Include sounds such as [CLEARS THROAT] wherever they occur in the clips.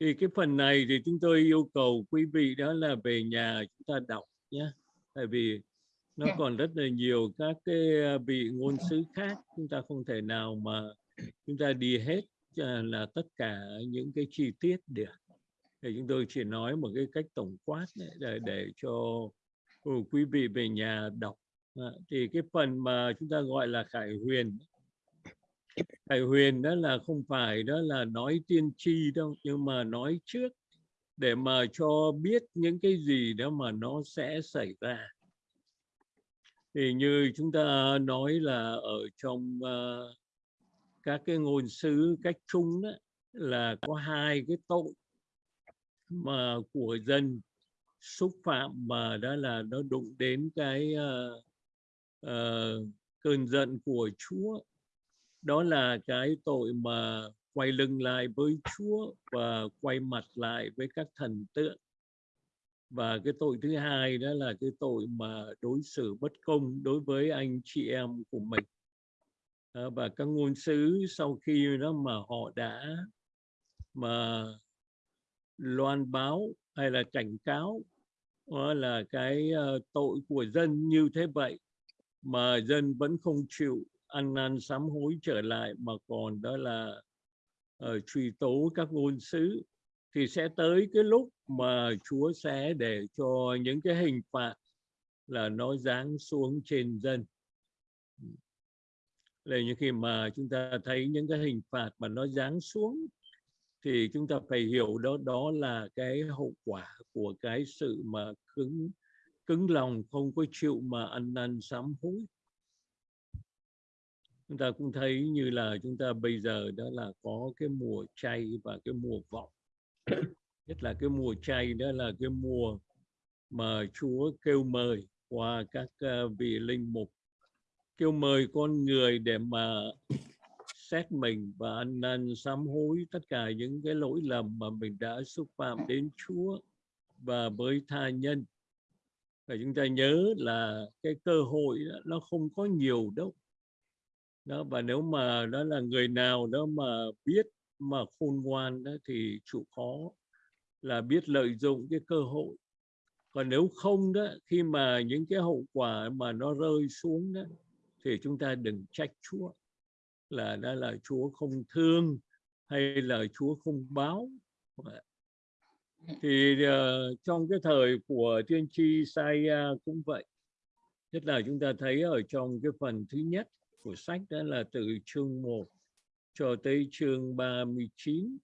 thì cái phần này thì chúng tôi yêu cầu quý vị đó là về nhà chúng ta đọc nhé. Tại vì nó Dạ. còn rất là nhiều các cái à, vị ngôn sứ khác chúng ta không thể nào mà chúng ta đi hết à, là tất cả những cái chi tiết được. Thì chúng tôi chỉ nói một cái cách tổng quát để để cho ừ, quý vị về nhà đọc. À, thì cái phần mà chúng ta gọi là khải huyền thầy huyền đó là không phải đó là nói tiên tri đâu nhưng mà nói trước để mà cho biết những cái gì đó mà nó sẽ xảy ra. Thì như chúng ta nói là ở trong uh, các cái ngôn sứ cách chung đó là có hai cái tội mà của dân xúc phạm mà đó là nó đụng đến cái uh, uh, cơn giận của Chúa đó là cái tội mà quay lưng lại với Chúa và quay mặt lại với các thần tượng. Và cái tội thứ hai đó là cái tội mà đối xử bất công đối với anh chị em của mình. À, và các ngôn sứ sau khi đó mà họ đã mà loan báo hay là cảnh cáo đó là cái ờ, tội của dân như thế vậy mà dân vẫn không chịu ăn năn sám hối trở lại mà còn đó là uh, truy tố các ngôn sứ thì sẽ tới cái lúc mà Chúa sẽ để cho những cái hình phạt là nó giáng xuống trên dân. Là như khi mà chúng ta thấy những cái hình phạt mà nó giáng xuống thì chúng ta phải hiểu đó đó là cái hậu quả của cái sự mà cứng cứng lòng không có chịu mà ăn năn sám hối chúng ta cũng thấy như là chúng ta bây giờ đó là có cái mùa chay và cái mùa vọng. Nhất là cái mùa chay đó là cái mùa mà Chúa kêu mời qua các ờ, vị linh mục. Kêu mời con người để mà xét mình và ăn năn sám hối tất cả những cái lỗi lầm mà mình đã xúc phạm đến Chúa và với tha nhân. Và chúng ta nhớ là cái cơ hội đó, nó không có nhiều đâu đó và nếu mà đó là người nào đó mà biết mà khôn ngoan đó thì chịu khó là biết lợi dụng cái cơ hội. Còn nếu không đó khi mà những cái hậu quả mà nó rơi xuống đó thì chúng ta đừng trách Chúa là đó là Chúa không thương hay là Chúa không báo. Thì uh, trong cái thời của tiên tri Isaiah cũng vậy. Nhất là chúng ta thấy ở trong cái phần thứ nhất của sách đó là từ chương 1 cho tới chương 39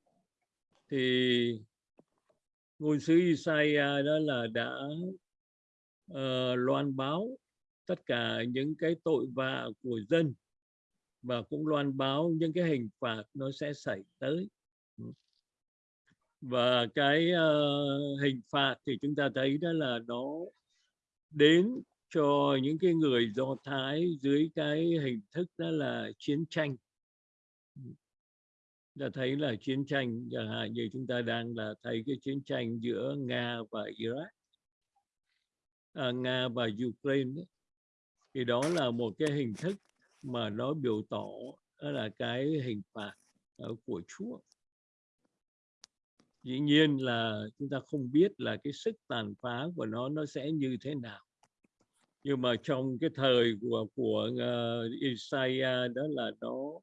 thì ngôn sứ Isaiah đó là đã uh, loan báo tất cả những cái tội vạ của dân và cũng loan báo những cái hình phạt nó sẽ xảy tới. Và cái uh, hình phạt thì chúng ta thấy đó là nó đến cho những cái người Do Thái dưới cái hình thức đó là chiến tranh. Ta thấy là chiến tranh, chẳng hạn như chúng ta đang là thấy cái chiến tranh giữa Nga và Iraq, à, Nga và Ukraine. Đấy. Thì đó là một cái hình thức mà nó biểu tỏ đó là cái hình phạt ờ, của Chúa. Dĩ nhiên là chúng ta không biết là cái sức tàn phá của nó nó sẽ như thế nào nhưng mà trong cái thời của của uh, Isaiah đó là nó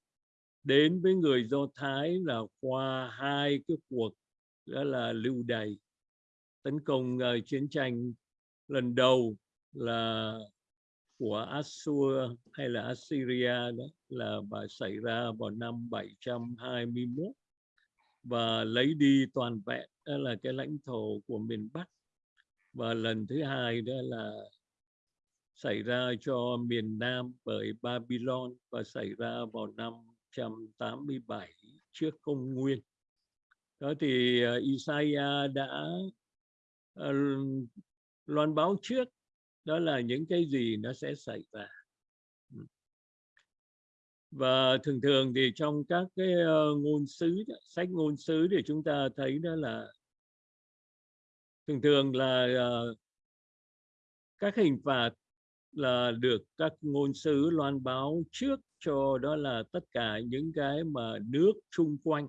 đến với người Do Thái là qua hai cái cuộc đó là lưu đày tấn công uh, chiến tranh lần đầu là của Assur hay là Assyria đó là bà xảy ra vào năm 721 và lấy đi toàn vẹn đó là cái lãnh thổ của miền Bắc. Và lần thứ hai đó là xảy ra cho miền Nam bởi Babylon và xảy ra vào năm 187 trước công nguyên. Đó thì ờ, Isaiah đã ờ, loan báo trước đó là những cái gì nó sẽ xảy ra. Ừ. Và thường thường thì trong các cái ờ, ngôn sứ, sách ngôn sứ thì chúng ta thấy đó là thường thường là các hình phạt là được các ngôn sứ loan báo trước cho đó là tất cả những cái mà nước chung quanh.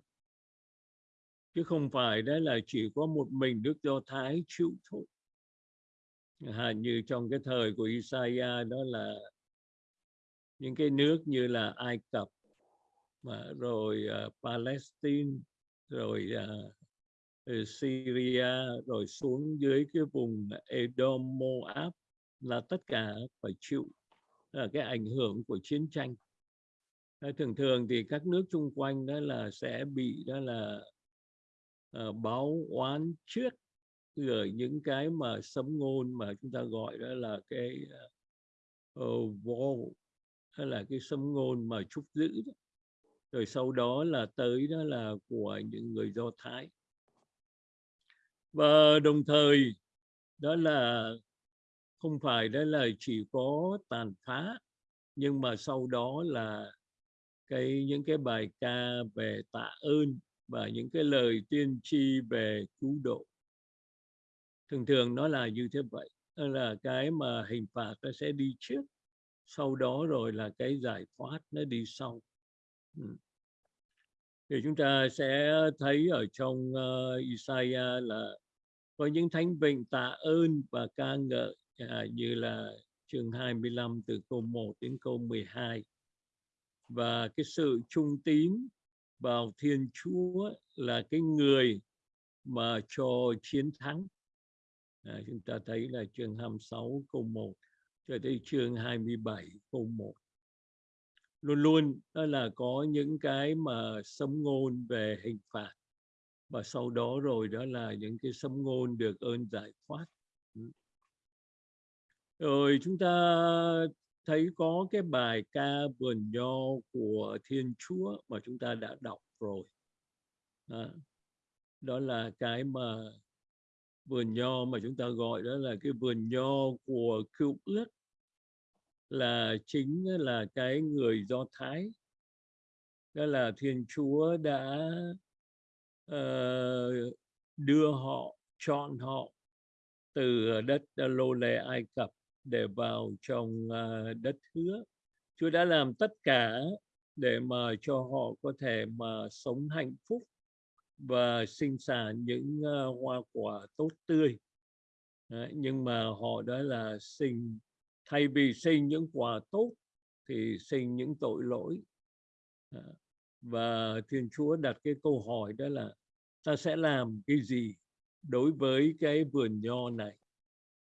Chứ không phải đó là chỉ có một mình nước Do Thái chịu thôi. À, như trong cái thời của Isaiah đó là những cái nước như là Ai Cập mà rồi uh, Palestine rồi uh, Syria rồi xuống dưới cái vùng Edom Moab là tất cả phải chịu là cái ảnh hưởng của chiến tranh thường thường thì các nước chung quanh đó là sẽ bị đó là uh, báo oán trước rồi những cái mà sấm ngôn mà chúng ta gọi đó là cái uh, vô hay là cái sấm ngôn mà trúc giữ đó. rồi sau đó là tới đó là của những người do thái và đồng thời đó là không phải đó là chỉ có tàn phá nhưng mà sau đó là cái những cái bài ca về tạ ơn và những cái lời tiên tri về cứu độ. Thường thường nó là như thế vậy đó là cái mà hình phạt nó sẽ đi trước sau đó rồi là cái giải thoát nó đi sau. Ừ. thì chúng ta sẽ thấy ở trong uh, Isaiah là có những thánh vịnh tạ ơn và ca ngợi à, như là chương 25 từ câu 1 đến câu 12 và cái sự trung tín vào Thiên Chúa là cái người mà cho chiến thắng. À, chúng ta thấy là chương 26 câu 1 cho tới chương 27 câu 1 luôn luôn đó là có những cái mà sấm ngôn về hình phạt. Và sau đó rồi đó là những cái sấm ngôn được ơn giải thoát. Ừ rồi chúng ta thấy có cái bài ca vườn nho của Thiên Chúa mà chúng ta đã đọc rồi. À, đó là cái mà vườn nho mà chúng ta gọi đó là cái vườn nho của cựu ước là chính là cái người Do Thái. Đó là Thiên Chúa đã uh, đưa họ, chọn họ từ đất lô lệ Ai Cập để vào trong à, đất hứa. Chúa đã làm tất cả để mà cho họ có thể mà sống hạnh phúc và sinh sản những à, hoa quả tốt tươi. Đấy, nhưng mà họ đó là sinh thay vì sinh những quả tốt thì sinh những tội lỗi. Và Thiên Chúa đặt cái câu hỏi đó là ta sẽ làm cái gì đối với cái vườn nho này?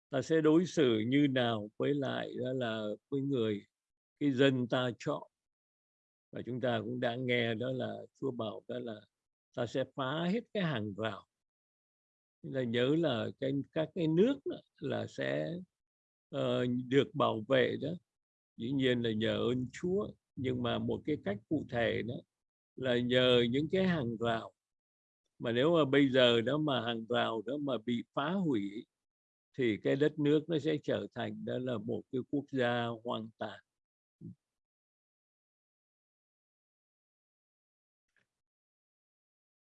Ta sẽ đối xử như nào với lại đó là với người cái dân ta chọn. Và chúng ta cũng đã nghe đó là Chúa bảo đó là ta sẽ phá hết cái hàng rào. Là nhớ là cái các cái nước là sẽ uh, được bảo vệ đó. Dĩ nhiên là nhờ ơn Chúa nhưng mà một cái cách cụ thể đó là nhờ những cái hàng rào. Mà nếu mà bây giờ đó mà hàng rào đó mà bị phá hủy thì cái đất nước nó sẽ trở thành đó là một cái quốc gia hoang tàn.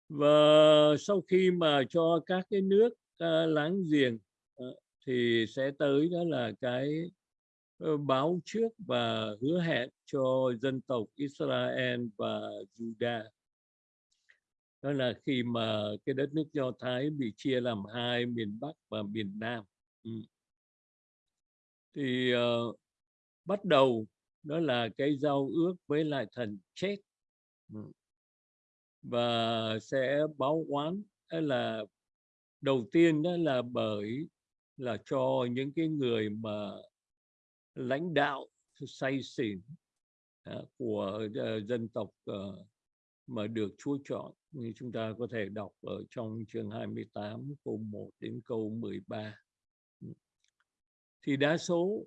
Và sau khi mà cho các cái nước uh, láng giềng uh, thì sẽ tới đó là cái uh, báo trước và hứa hẹn cho dân tộc Israel và Judah đó là khi mà cái đất nước Do Thái bị chia làm hai miền Bắc và miền Nam. Ừ. thì uh, bắt đầu đó là cái giao ước với lại thần chết ừ. và sẽ báo oán là đầu tiên đó là bởi là cho những cái người mà lãnh đạo say xỉn uh, của uh, dân tộc uh, mà được Chúa chọn như chúng ta có thể đọc ở trong chương 28 câu 1 đến câu 13 thì đa số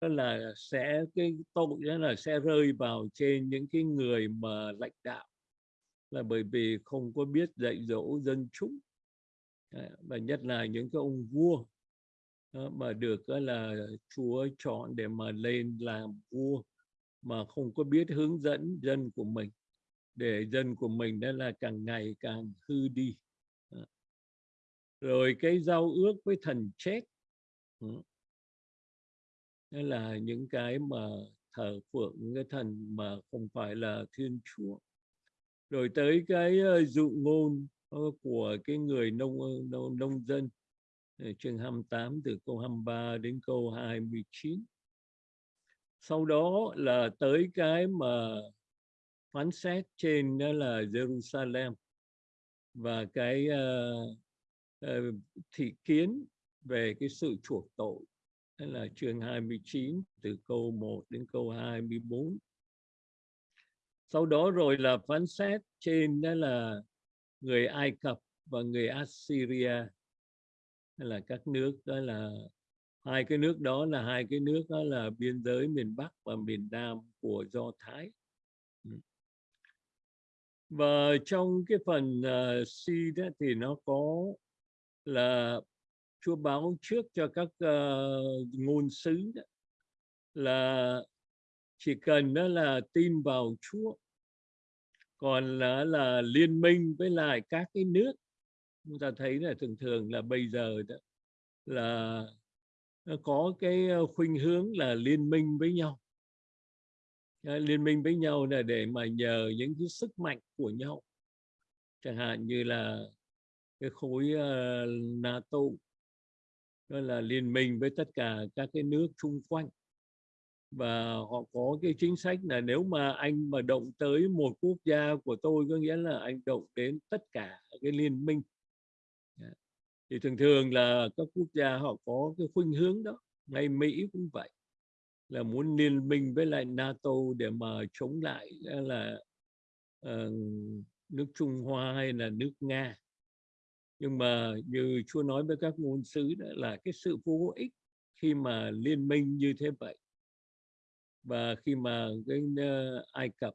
là sẽ, cái tội đó là sẽ rơi vào trên những cái người mà lãnh đạo. Là bởi vì không có biết dạy dỗ dân chúng. Và nhất là những cái ông vua. Mà được là, Chúa chọn để mà lên làm vua, mà không có biết hướng dẫn dân của mình. Để dân của mình đó là càng ngày càng hư đi. Rồi cái giao ước với thần chết đó là những cái mà thờ phượng cái thần mà không phải là thiên chúa. Rồi tới cái ờ, dụ ngôn ờ, của cái người nông ờ, nông, nông dân. Chương 28 từ câu 23 đến câu 29 sau đó là tới cái mà phán xét trên đó là Jerusalem. Và cái uh, uh, thị kiến về cái sự chuộc tội đó là chương 29 từ câu 1 đến câu 24 sau đó rồi là phán xét trên đó là người Ai Cập và người Assyria. Là các nước đó là hai cái nước đó là hai cái nước đó là biên giới miền Bắc và miền Nam của Do Thái. Ừ. Và trong cái phần uh, C đó thì nó có là Chúa báo trước cho các uh, ngôn sứ đó, là chỉ cần đó là tin vào Chúa còn là là liên minh với lại các cái nước. Chúng ta thấy là thường thường là bây giờ đó là có cái ờ, khuynh hướng là liên minh với nhau. Liên minh với nhau là để mà nhờ những cái sức mạnh của nhau. Chẳng hạn như là cái khối uh, NATO đó là liên minh với tất cả các cái nước xung quanh. Và họ có cái chính sách là nếu mà anh mà động tới một quốc gia của tôi có nghĩa là anh động đến tất cả cái liên minh. Dạ. Thì thường thường là các quốc gia họ có cái khuynh hướng đó ngay Mỹ cũng vậy là muốn liên minh với lại NATO để mà chống lại là uh, nước Trung Hoa hay là nước Nga nhưng mà như Chúa nói với các ngôn sứ đó là cái sự vô ích khi mà liên minh như thế vậy. Và khi mà cái uh, Ai Cập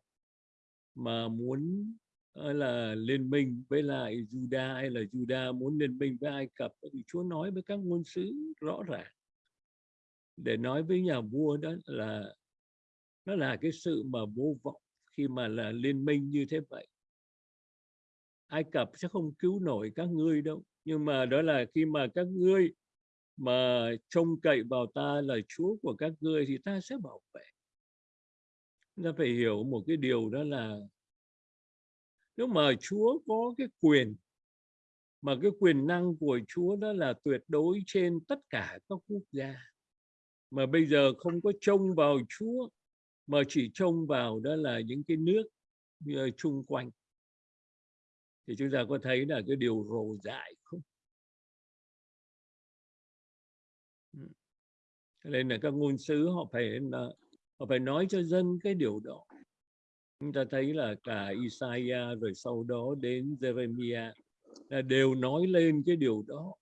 mà muốn uh, là liên minh với lại Juda hay là Juda muốn liên minh với Ai Cập thì Chúa nói với các ngôn sứ rõ ràng. Để nói với nhà vua đó là nó là cái sự mà vô vọng khi mà là liên minh như thế vậy. Ai Cập sẽ không cứu nổi các ngươi đâu. Nhưng mà đó là khi mà các ngươi mà trông cậy vào ta là Chúa của các ngươi thì ta sẽ bảo vệ. Ta phải hiểu một cái điều đó là nếu mà Chúa có cái quyền, mà cái quyền năng của Chúa đó là tuyệt đối trên tất cả các quốc gia, mà bây giờ không có trông vào Chúa, mà chỉ trông vào đó là những cái nước ờ, chung quanh thì chúng ta có thấy là cái điều rồ dại không? Nên là các ngôn sứ họ phải là họ phải nói cho dân cái điều đó. Chúng ta thấy là cả Isaiah rồi sau đó đến Jeremiah là đều nói lên cái điều đó.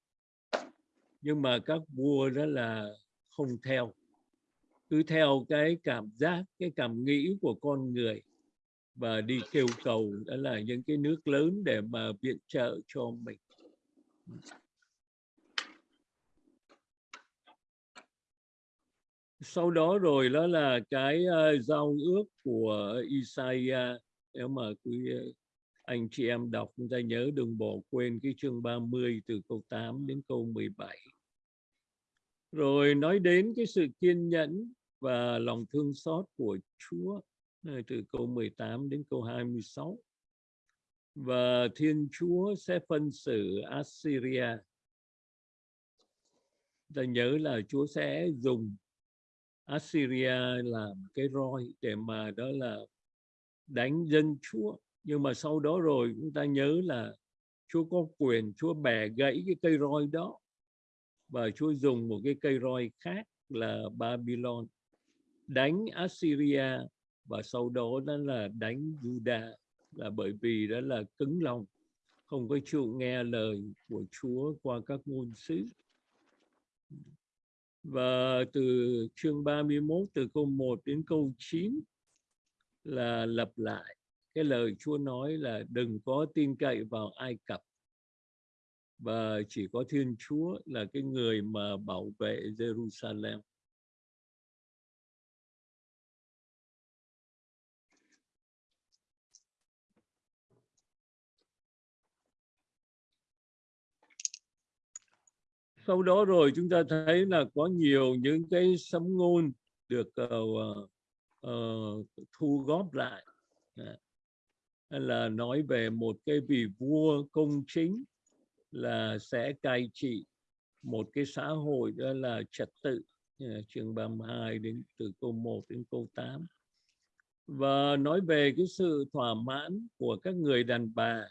Nhưng mà các vua đó là không theo cứ theo cái cảm giác cái cảm nghĩ của con người và đi kêu cầu đó là những cái nước lớn để mà viện trợ cho mình. Sau đó rồi đó là cái uh, giao ước của Isaiah. Nếu mà quý ờ, anh chị em đọc chúng ta nhớ đừng bỏ quên cái chương 30 từ câu 8 đến câu 17 rồi nói đến cái sự kiên nhẫn và lòng thương xót của Chúa từ câu 18 đến câu 26 và Thiên Chúa sẽ phân xử Assyria. Ta nhớ là Chúa sẽ dùng Assyria làm cái roi để mà đó là đánh dân Chúa. Nhưng mà sau đó rồi, chúng ta nhớ là Chúa có quyền, Chúa bẻ gãy cái cây roi đó. Và Chúa dùng một cái cây roi khác là Babylon, đánh Assyria và sau đó đó là đánh Judah là bởi vì đó là cứng lòng, không có chịu nghe lời của Chúa qua các ngôn sứ và từ chương 31 từ câu 1 đến câu 9 là lặp lại cái lời Chúa nói là đừng có tin cậy vào Ai Cập và chỉ có Thiên Chúa là cái người mà bảo vệ Jerusalem. Sau đó rồi chúng ta thấy là có nhiều những cái sấm ngôn được uh, uh, thu góp lại. Dạ. Là nói về một cái vị vua công chính là sẽ cai trị một cái xã hội đó là trật tự. Dạ, chương 32 đến từ câu 1 đến câu 8 và nói về cái sự thỏa mãn của các người đàn bà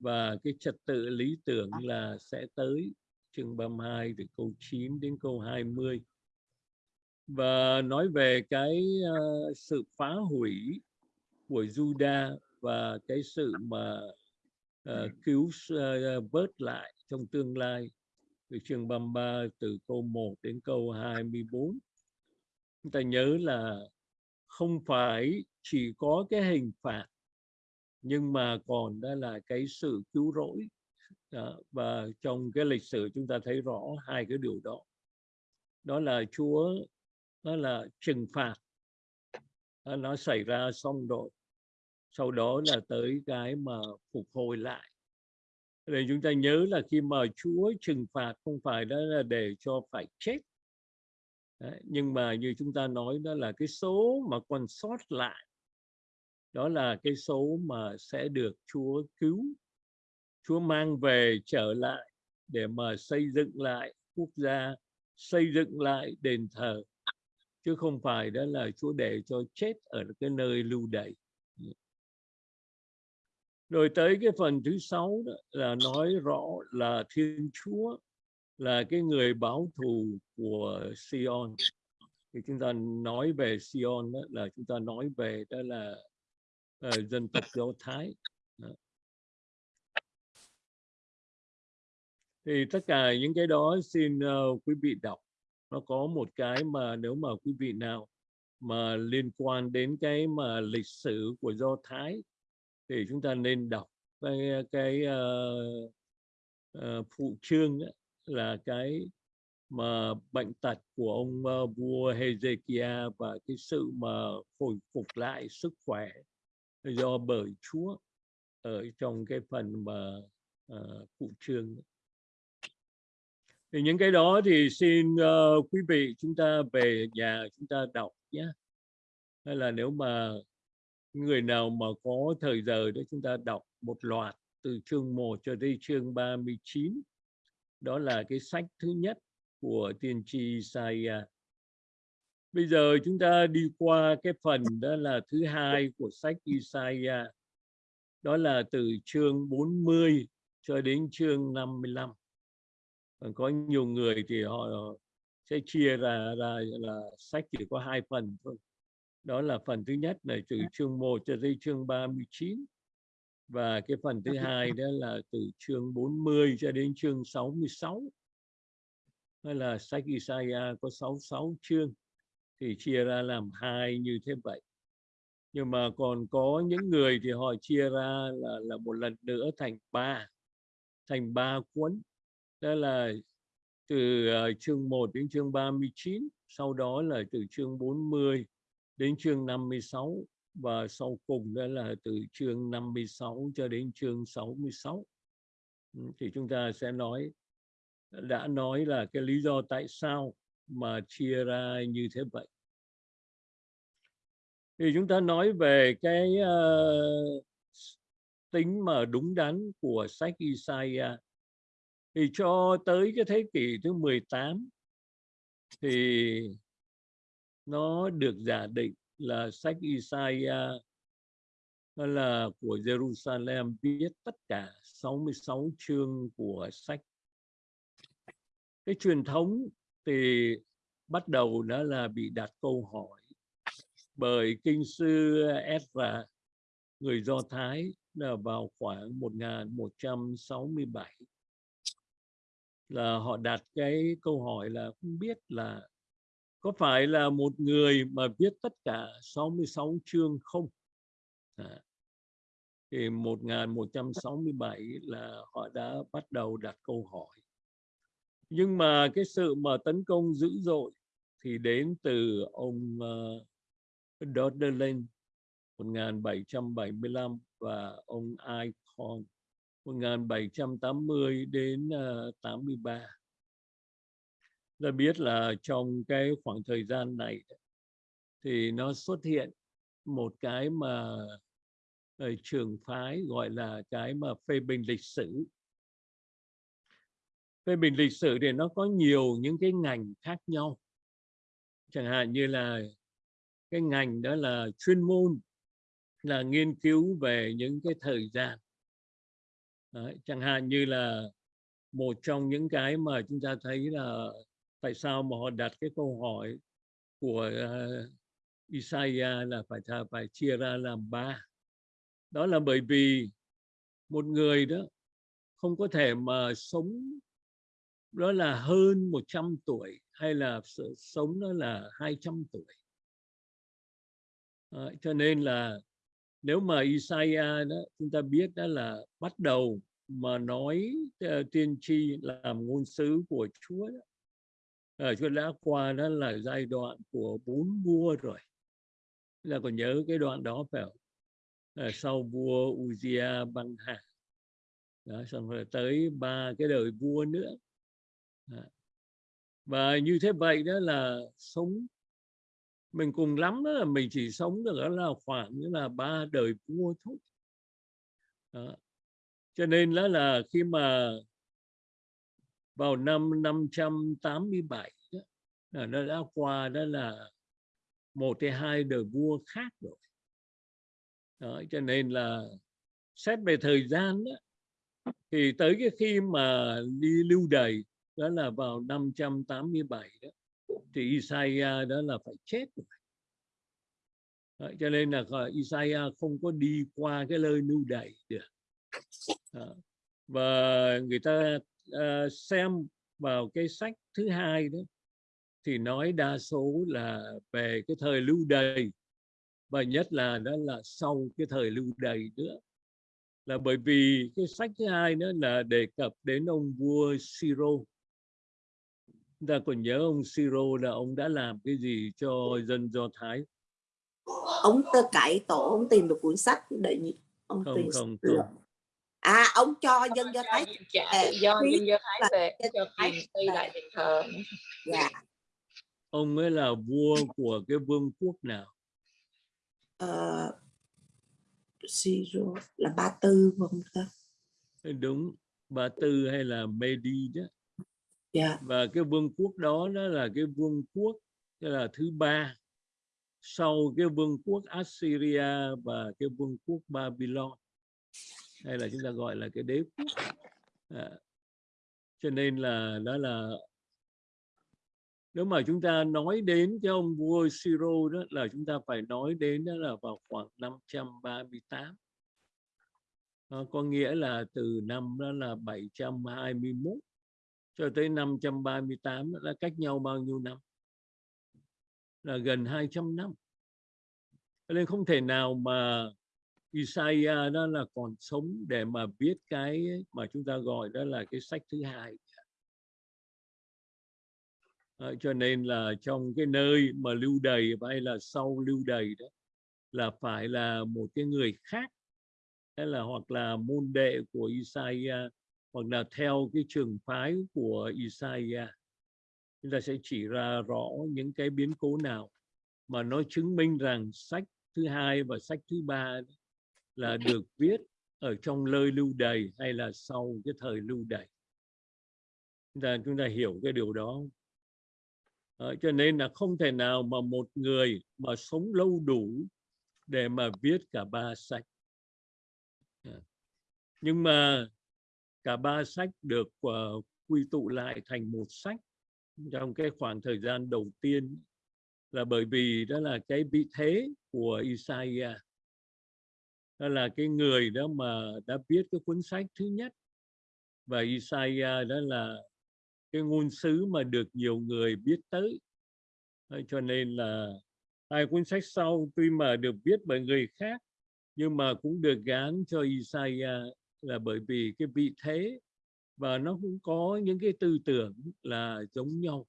và cái trật tự lý tưởng là sẽ tới chương 32 từ câu 9 đến câu 20 và nói về cái uh, sự phá hủy của Juda và cái sự mà uh, cứu uh, vớt lại trong tương lai. Từ chương 33 từ câu 1 đến câu 24 chúng ta nhớ là không phải chỉ có cái hình phạt nhưng mà còn đó là cái sự cứu rỗi đó. và trong cái lịch sử chúng ta thấy rõ hai cái điều đó. Đó là Chúa đó là trừng phạt. Đó, nó xảy ra xong rồi. Sau đó là tới cái mà phục hồi lại. Để chúng ta nhớ là khi mà Chúa trừng phạt không phải đó là để cho phải chết. Đấy, nhưng mà như chúng ta nói đó là cái số mà còn sót lại. Đó là cái số mà sẽ được Chúa cứu. Chúa mang về trở lại để mà xây dựng lại quốc gia xây dựng lại đền thờ. Chứ không phải đó là Chúa để cho chết ở cái nơi lưu đày. Rồi tới cái phần thứ sáu đó là nói rõ là Thiên Chúa là cái người báo thù của Sion. Thì chúng ta nói về Sion đó là chúng ta nói về đó là uh, dân tộc Do Thái đó thì tất cả những cái đó xin uh, quý vị đọc. Nó có một cái mà nếu mà quý vị nào mà liên quan đến cái mà lịch sử của Do Thái thì chúng ta nên đọc cái ờ, cái uh, uh, phụ chương ấy, là cái mà bệnh tật của ông uh, vua Hezekiah và cái sự mà hồi phục lại sức khỏe do bởi Chúa ở trong cái phần mà uh, phụ chương ấy thì những cái đó thì xin uh, quý vị chúng ta về nhà chúng ta đọc nhé. Hay là nếu mà người nào mà có thời giờ để chúng ta đọc một loạt từ chương 1 cho đến chương 39 đó là cái sách thứ nhất của tiên tri Isaiah bây giờ chúng ta đi qua cái phần đó là thứ hai của sách Isaiah đó là từ chương 40 cho đến chương 55 mươi có nhiều người thì họ sẽ chia ra ra là sách chỉ có hai phần thôi. Đó là phần thứ nhất là từ chương 1 cho đến chương 39 và cái phần thứ hai đó là từ chương 40 cho đến chương 66 hay là sách Isaiah có 66 chương thì chia ra làm hai như thế vậy. Nhưng mà còn có những người thì họ chia ra là là một lần nữa thành ba thành ba cuốn đó là từ uh, chương 1 đến chương 39 sau đó là từ chương 40 đến chương 56 và sau cùng đó là từ chương 56 cho đến chương 66 ừ, thì chúng ta sẽ nói đã nói là cái lý do tại sao mà chia ra như thế vậy. Thì chúng ta nói về cái uh, tính mà đúng đắn của sách Isaiah thì cho tới cái thế kỷ thứ 18 thì nó được giả định là sách Isaiah là của Jerusalem, viết tất cả 66 chương của sách. Cái truyền thống thì bắt đầu đã là bị đặt câu hỏi bởi kinh sư Ezra, người Do Thái, là vào khoảng 1167 là họ đặt cái câu hỏi là không biết là có phải là một người mà viết tất cả 66 chương không? À, thì 1167 là họ đã bắt đầu đặt câu hỏi. Nhưng mà cái sự mà tấn công dữ dội thì đến từ ông uh, Dodderland 1775 và ông Icon 1780 đến uh, 83 ta biết là trong cái khoảng thời gian này thì nó xuất hiện một cái mà ờ, trường phái gọi là cái mà phê bình lịch sử. Phê bình lịch sử thì nó có nhiều những cái ngành khác nhau. Chẳng hạn như là cái ngành đó là chuyên môn là nghiên cứu về những cái thời gian. Đấy, chẳng hạn như là một trong những cái mà chúng ta thấy là tại sao mà họ đặt cái câu hỏi của uh, Isaiah là phải phải chia ra làm ba. Đó là bởi vì một người đó không có thể mà sống đó là hơn 100 tuổi hay là sống đó là 200 tuổi. À, cho nên là nếu mà Isaiah đó chúng ta biết đó là bắt đầu mà nói uh, tiên tri làm ngôn sứ của Chúa đó, ở Chúa đã qua đó là giai đoạn của bốn vua rồi. Là còn nhớ cái đoạn đó phải không? À, sau vua Uzia băng hà. Đó, xong rồi tới ba cái đời vua nữa. Đó. và như thế vậy đó là sống mình cùng lắm đó là mình chỉ sống được đó là khoảng như là ba đời vua thôi đó. cho nên đó là khi mà vào năm 587 đó, là nó đã qua đó là một hay hai đời vua khác rồi đó, cho nên là xét về thời gian đó, thì tới cái khi mà đi lưu đày đó là vào 587 đó thì Isaiah đó là phải chết rồi. Cho nên là Isaiah không có đi qua cái nơi lưu đày được. Và người ta uh, xem vào cái sách thứ hai đó thì nói đa số là về cái thời lưu đày và nhất là đó là sau cái thời lưu đày nữa. Là bởi vì cái sách thứ hai nữa là đề cập đến ông vua Siro chúng ta còn nhớ ông Siro là ông đã làm cái gì cho dân Do Thái? Ông tơ cải tổ ông tìm được cuốn sách để ông không tìm không không. À ông cho dân Do Thái à, do dân Do Thái về cho tiền xây lại đền thờ. Dạ. Ông ấy là vua của cái vương quốc nào? Uh, zero là ba tư không ta. Đúng ba tư hay là Medi đó yeah. và cái vương quốc đó đó là cái vương quốc cái là thứ ba. Sau cái vương quốc Assyria và cái vương quốc Babylon. Hay là chúng ta gọi là cái đế quốc. À, cho nên là đó là nếu mà chúng ta nói đến cái ông vua Siro đó là chúng ta phải nói đến đó là vào khoảng 538 à, có nghĩa là từ năm đó là 721 cho tới 538 là cách nhau bao nhiêu năm? Là gần 200 năm. Nên không thể nào mà Isaiah đó là còn sống để mà viết cái mà chúng ta gọi đó là cái sách thứ hai. À, cho nên là trong cái nơi mà lưu đầy hay là sau lưu đầy đó là phải là một cái người khác hay là hoặc là môn đệ của Isaiah hoặc là theo cái trường phái của Isaiah chúng ta sẽ chỉ ra rõ những cái biến cố nào mà nó chứng minh rằng sách thứ hai và sách thứ ba là được viết ở trong lời lưu đầy hay là sau cái thời lưu đầy chúng ta chúng ta hiểu cái điều đó. À, cho nên là không thể nào mà một người mà sống lâu đủ để mà viết cả ba sách. À. nhưng mà cả ba sách được uh, quy tụ lại thành một sách trong cái khoảng thời gian đầu tiên là bởi vì đó là cái vị thế của Isaiah. Đó là cái người đó mà đã viết cái cuốn sách thứ nhất. Và Isaiah đó là cái ngôn sứ mà được nhiều người biết tới. Cho nên là hai cuốn sách sau tuy mà được viết bởi người khác nhưng mà cũng được gán cho Isaiah là bởi vì cái vị thế và nó cũng có những cái tư tưởng là giống nhau.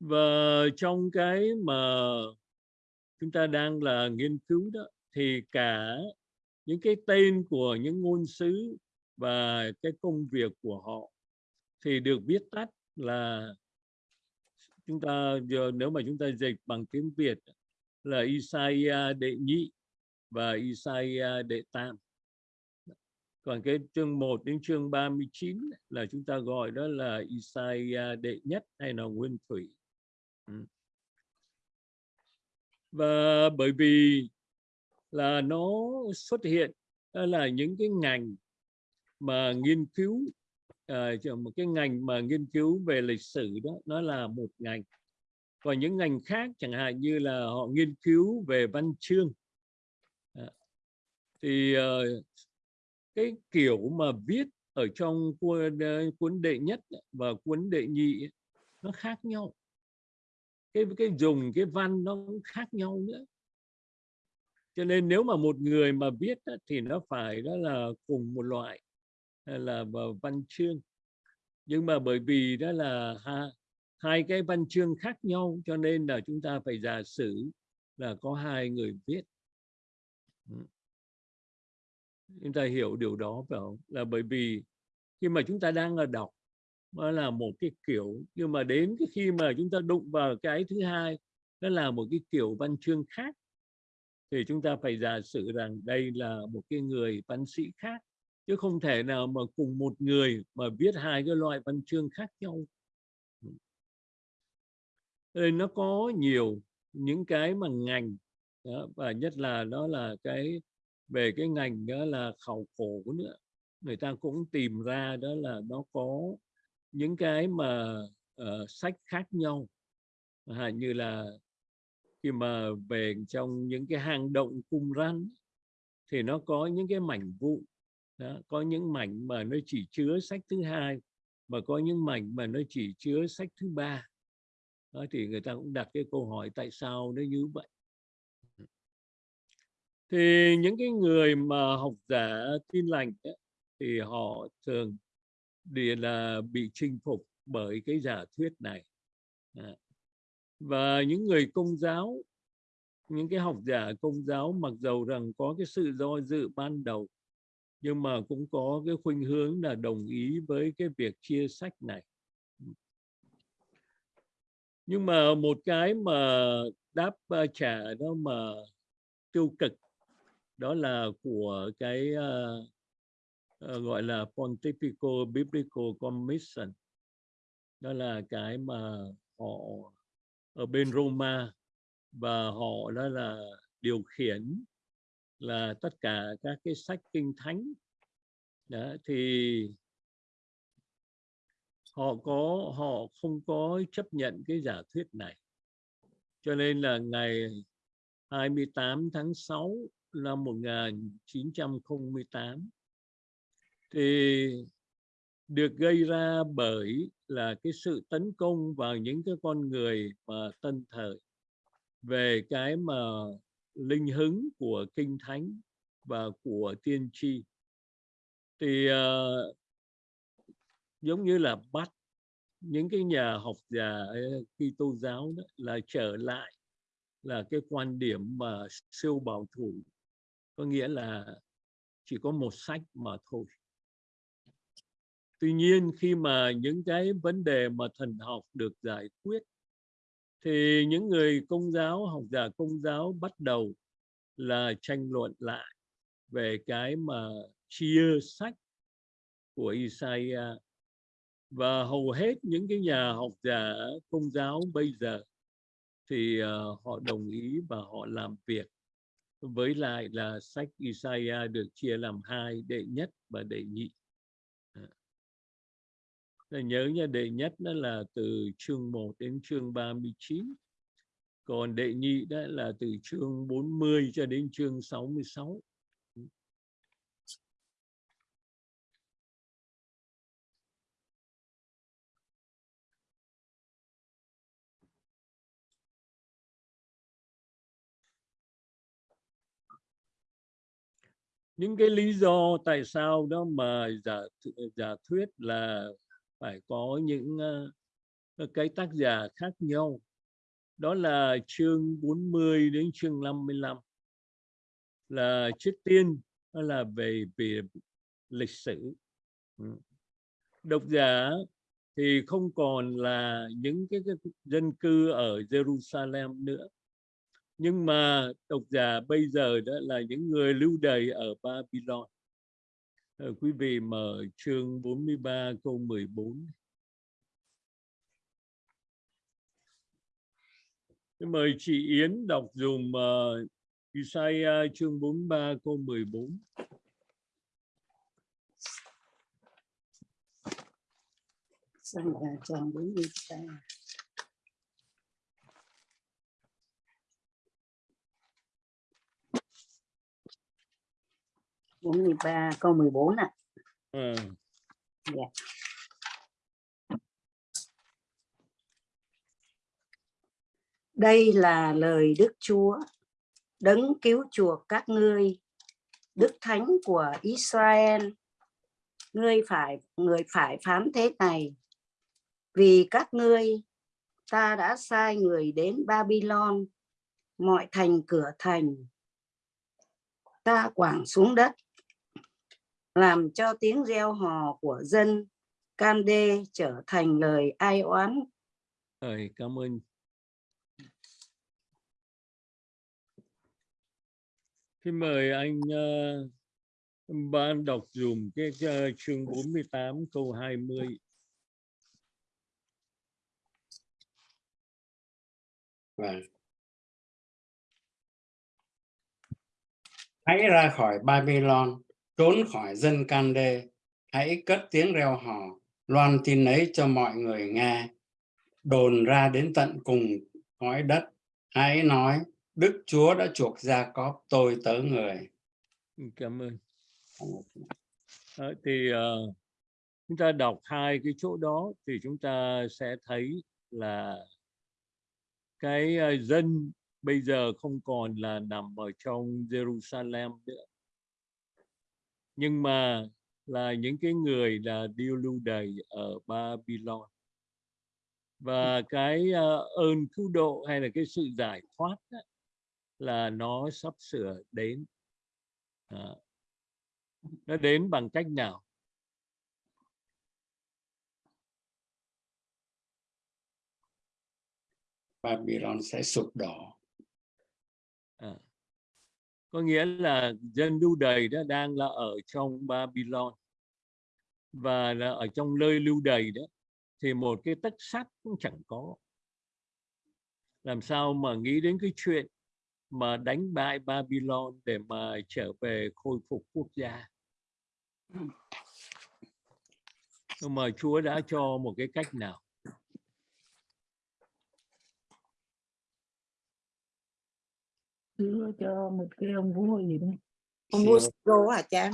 Và trong cái mà chúng ta đang là nghiên cứu đó, thì cả những cái tên của những ngôn sứ và cái công việc của họ thì được viết tắt là chúng ta giờ nếu mà chúng ta dịch bằng tiếng Việt là Isaiah đệ nhị và Isaiah đệ tam. Còn cái chương 1 đến chương 39 là chúng ta gọi đó là Isaiah đệ nhất hay là nguyên thủy. Ừ. Và bởi vì là nó xuất hiện, đó là những cái ngành mà nghiên cứu à, một cái ngành mà nghiên cứu về lịch sử đó, nó là một ngành còn những ngành khác chẳng hạn như là họ nghiên cứu về văn chương. À, thì uh, cái kiểu mà viết ở trong cuốn, ờ, cuốn đệ nhất và cuốn đệ nhị nó khác nhau. Cái cái dùng cái văn nó cũng khác nhau nữa. Cho nên nếu mà một người mà viết thì nó phải đó là cùng một loại là văn chương. Nhưng mà bởi vì đó là ha, hai cái văn chương khác nhau, cho nên là chúng ta phải giả sử là có hai người viết. Chúng ta hiểu điều đó, phải không? Là bởi vì khi mà chúng ta đang ở đọc, nó là một cái kiểu, nhưng mà đến cái khi mà chúng ta đụng vào cái thứ hai, nó là một cái kiểu văn chương khác, thì chúng ta phải giả sử rằng đây là một cái người văn sĩ khác, chứ không thể nào mà cùng một người mà viết hai cái loại văn chương khác nhau nên nó có nhiều những cái mà ngành đó, và nhất là đó là cái về cái ngành đó là khảo cổ nữa. Người ta cũng tìm ra đó là nó có những cái mà uh, sách khác nhau. À, như là khi mà về trong những cái hang động cung răn thì nó có những cái mảnh vụn đó, có những mảnh mà nó chỉ chứa sách thứ hai và có những mảnh mà nó chỉ chứa sách thứ ba đó, thì người ta cũng đặt cái câu hỏi tại sao nó như vậy. Thì những cái người mà học giả tin lành ấy, thì họ thường thì là bị chinh phục bởi cái giả thuyết này. Và những người công giáo những cái học giả công giáo mặc dầu rằng có cái sự do dự ban đầu nhưng mà cũng có cái khuynh hướng là đồng ý với cái việc chia sách này nhưng mà một cái mà đáp ờ, trả đó mà tiêu cực đó là của cái uh, uh, gọi là Pontifical Biblical Commission. Đó là cái mà họ ở bên Roma và họ đó là điều khiển là tất cả các cái sách kinh thánh. Đó, thì họ có họ không có chấp nhận cái giả thuyết này. Cho nên là ngày 28 tháng 6 năm 1908 thì được gây ra bởi là cái sự tấn công vào những cái con người mà tân thời về cái mà linh hứng của kinh thánh và của tiên tri. Thì uh, giống như là bắt những cái nhà học giả ờ, Kitô giáo đó là trở lại là cái quan điểm mà siêu bảo thủ. Có nghĩa là chỉ có một sách mà thôi. Tuy nhiên, khi mà những cái vấn đề mà thần học được giải quyết, thì những người công giáo, học giả công giáo bắt đầu là tranh luận lại về cái mà chia sách của Isaiah và hầu hết những cái nhà học giả công giáo bây giờ thì uh, họ đồng ý và họ làm việc với lại là sách Isaiah được chia làm hai đệ nhất và đệ nhị à. nhớ nha đệ nhất đó là từ chương 1 đến chương 39 còn đệ nhị đó là từ chương 40 cho đến chương 66 những cái lý do tại sao đó mà giả giả thuyết là phải có những uh, cái tác giả khác nhau. Đó là chương 40 đến chương 55 là trước tiên đó là về về lịch sử. Ừ. Độc giả thì không còn là những cái, cái dân cư ở Jerusalem nữa nhưng mà độc giả bây giờ đó là những người lưu đày ở Babylon. Ờ, quý vị mở chương 43 câu 14 mời chị Yến đọc dùm uh, Isaiah chương 43 câu 14 Sang là tròn 43. Bốn mươi ba câu 14 ạ. Ờ, Dạ. Đây là lời Đức Chúa, đấng cứu chuộc các ngươi, Đức Thánh của Israel. Ngươi phải người phải phán thế này, vì các ngươi ta đã sai người đến Babylon, mọi thành cửa thành, ta quảng xuống đất, làm cho tiếng reo hò của dân Cande trở thành lời ai oán rồi, cảm ơn. Xin mời anh uh, ban đọc dùm cái uh, chương 48 câu 20. Vâng. Hãy ra khỏi Babylon, trốn khỏi dân can đê hãy cất tiếng reo hò, loan tin ấy cho mọi người nghe, đồn ra đến tận cùng cõi đất. Hãy nói, Đức Chúa đã chuộc gia cóp tôi tớ người. Ừ, cảm ơn. Đó, thì uh, chúng ta đọc hai cái chỗ đó thì chúng ta sẽ thấy là cái uh, dân bây giờ không còn là nằm ở trong Jerusalem nữa nhưng mà là những cái người là điêu lưu đày ở Babylon. Và cái uh, ơn cứu độ hay là cái sự giải thoát đó, là nó sắp sửa đến. À, nó đến bằng cách nào? Babylon sẽ sụp đổ có nghĩa là dân lưu đày đó đang là ở trong Babylon. Và là ở trong nơi lưu đày đó, thì một cái tất sắt cũng chẳng có. Làm sao mà nghĩ đến cái chuyện mà đánh bại Babylon để mà trở về khôi phục quốc gia? Nhưng mà Chúa đã cho một cái cách nào? Chúa cho một cái ông vua gì đó ông vua Siro hả cha?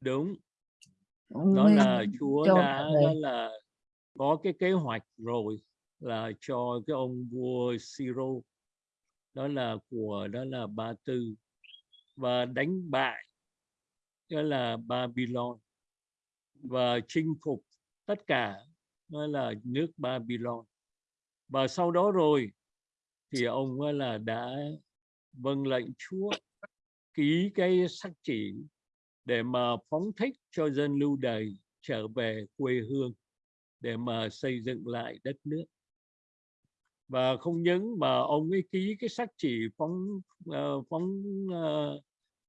Đúng. Ông đó là Chúa đã đó là có cái kế hoạch rồi là cho cái ông vua Siro đó là của đó là Ba Tư và đánh bại đó là Babylon và chinh phục tất cả đó là nước Babylon. Và sau đó rồi thì ông là đã vâng lệnh Chúa. Ký cái sắc chỉ để mà phóng thích cho dân lưu đày trở về quê hương để mà xây dựng lại đất nước. Và không những mà ông ấy ký cái sắc chỉ phóng uh, phóng uh,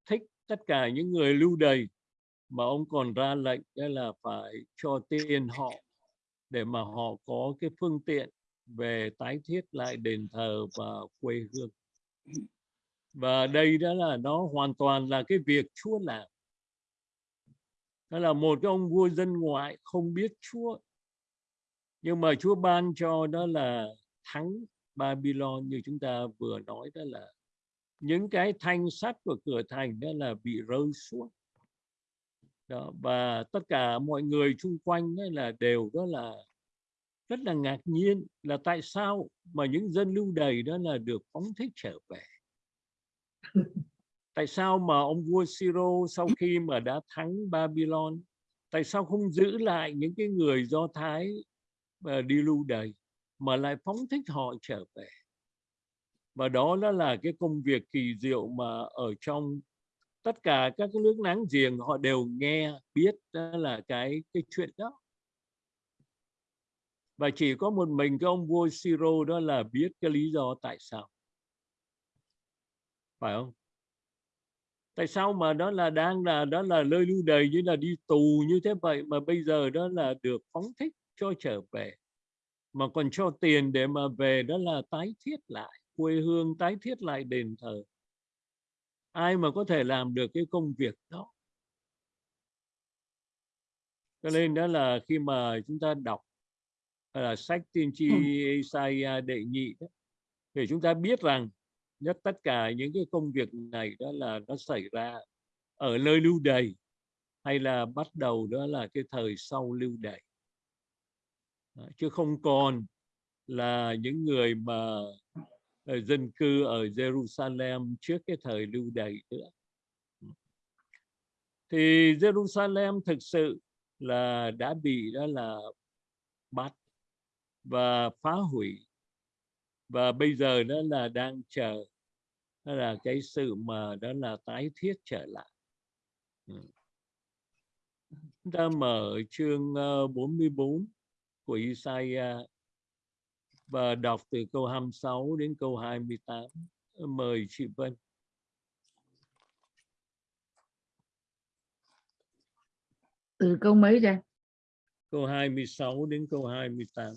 thích tất cả những người lưu đày mà ông còn ra lệnh đó là phải cho tiền họ để mà họ có cái phương tiện về tái thiết lại đền thờ và quê hương và đây đó là nó hoàn toàn là cái việc Chúa làm. Đó là một cái ông vua dân ngoại không biết Chúa. Nhưng mà Chúa ban cho đó là thắng Babylon như chúng ta vừa nói đó là những cái thanh sắt của cửa thành đó là bị rơi xuống. Đó, và tất cả mọi người xung quanh đó là đều đó là rất là ngạc nhiên là tại sao mà những dân lưu đày đó là được phóng thích trở về tại sao mà ông vua Siro sau khi mà đã thắng Babylon tại sao không giữ lại những cái người Do Thái mà đi lưu đày mà lại phóng thích họ trở về? Và đó đó là cái công việc kỳ diệu mà ở trong tất cả các cái nước láng giềng họ đều nghe biết đó là cái cái chuyện đó. Và chỉ có một mình cái ông vua Siro đó là biết cái lý do tại sao phải không? Tại sao mà đó là đang là đó là nơi lưu đày như là đi tù như thế vậy mà bây giờ đó là được phóng thích cho trở về mà còn cho tiền để mà về đó là tái thiết lại quê hương tái thiết lại đền thờ? Ai mà có thể làm được cái công việc đó? Cho nên đó là khi mà chúng ta đọc là sách tiên tri Isaiah đệ nhị đó, thì chúng ta biết rằng nhất tất cả những cái công việc này đó là nó xảy ra ở nơi lưu đày hay là bắt đầu đó là cái thời sau lưu đày. Chứ không còn là những người mà ờ, dân cư ở Jerusalem trước cái thời lưu đày nữa. Thì Jerusalem thực sự là đã bị đó là bắt và phá hủy và bây giờ đó là đang chờ đó là cái sự mà đó là tái thiết trở lại. Chúng ta mở chương 44 của Isaiah và đọc từ câu 26 đến câu 28 mời chị Vân. Từ câu mấy ra câu 26 đến câu 28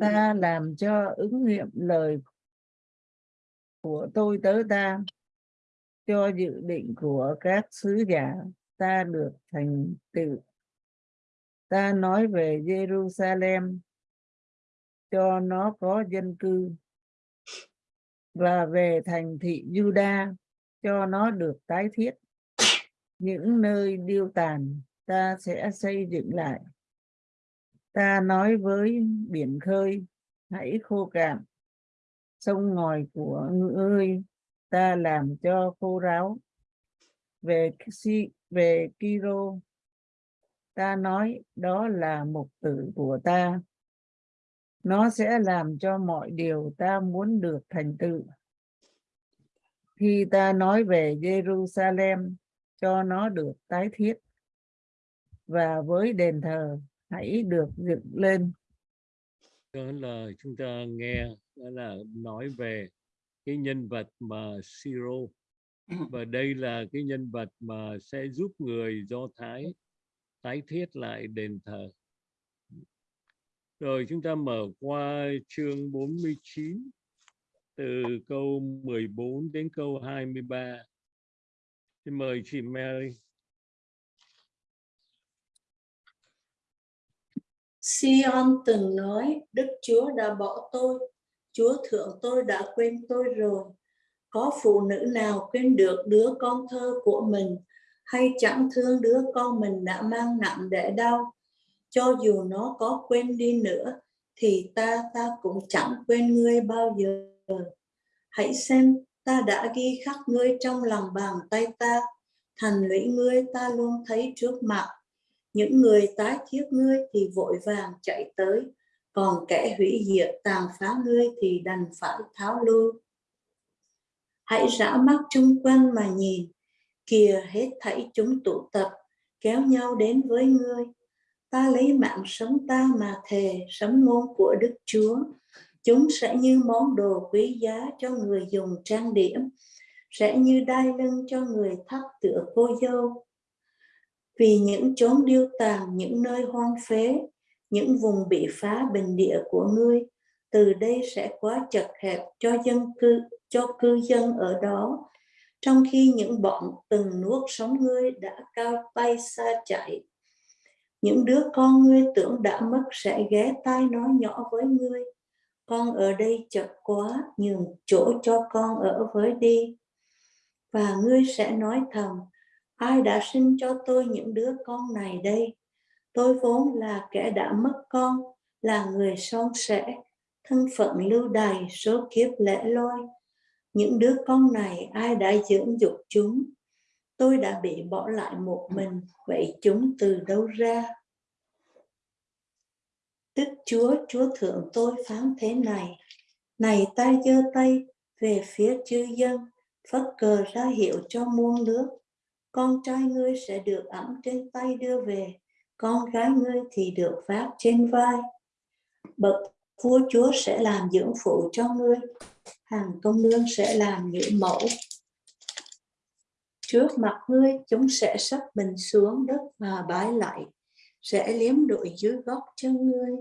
ta làm cho ứng nghiệm lời của tôi tới ta cho dự định của các sứ giả ta được thành tựu. Ta nói về Jerusalem cho nó có dân cư và về thành thị Juda cho nó được tái thiết. Những nơi điêu tàn ta sẽ xây dựng lại ta nói với biển khơi, hãy khô cạn. Sông ngòi của ngươi ta làm cho khô ráo. Về si về Kiro ta nói đó là mục tử của ta. Nó sẽ làm cho mọi điều ta muốn được thành tựu. Khi ta nói về Jerusalem, cho nó được tái thiết. Và với đền thờ hãy được dựng lên. Đó là chúng ta nghe, đó là nói về cái nhân vật mà Siro và đây là cái nhân vật mà sẽ giúp người Do Thái tái thiết lại đền thờ. Rồi chúng ta mở qua chương 49 từ câu 14 đến câu 23 Xin mời chị Mary. Sion từng nói, Đức Chúa đã bỏ tôi, Chúa thượng tôi đã quên tôi rồi. Có phụ nữ nào quên được đứa con thơ của mình, hay chẳng thương đứa con mình đã mang nặng để đau. Cho dù nó có quên đi nữa, thì ta ta cũng chẳng quên ngươi bao giờ. Hãy xem, ta đã ghi khắc ngươi trong lòng bàn tay ta, thành lũy ngươi ta luôn thấy trước mặt những người tái thiết ngươi thì vội vàng chạy tới, còn kẻ hủy diệt tàn phá ngươi thì đành phải tháo lui hãy rã mắt chung quanh mà nhìn, kìa hết thảy chúng tụ tập, kéo nhau đến với ngươi. Ta lấy mạng sống ta mà thề sống ngôn của đức chúa. Chúng sẽ như món đồ quý giá cho người dùng trang điểm, sẽ như đai lưng cho người thắt tựa cô dâu vì những chốn điêu tàn, những nơi hoang phế, những vùng bị phá bình địa của ngươi, từ đây sẽ quá chật hẹp cho dân cư, cho cư dân ở đó, trong khi những bọn từng nuốt sống ngươi đã cao tay xa chạy. Những đứa con ngươi tưởng đã mất sẽ ghé tai nói nhỏ với ngươi, con ở đây chật quá, nhường chỗ cho con ở với đi. Và ngươi sẽ nói thầm, ai đã sinh cho tôi những đứa con này đây? Tôi vốn là kẻ đã mất con là người son sẻ thân phận lưu đày số kiếp lẻ loi. Những đứa con này ai đã dưỡng dục chúng? Tôi đã bị bỏ lại một mình vậy chúng từ đâu ra? Tức Chúa, Chúa Thượng tôi phán thế này, này ta giơ tay về phía chư dân, phất cờ ra hiệu cho muôn nước. Con trai ngươi sẽ được ẵm trên tay đưa về, con gái ngươi thì được vác trên vai. Bậc vua chúa sẽ làm dưỡng phụ cho ngươi, hàng công nương sẽ làm nữ mẫu. Trước mặt ngươi chúng sẽ sắp mình xuống đất và bái lại, sẽ liếm đội dưới góc chân ngươi.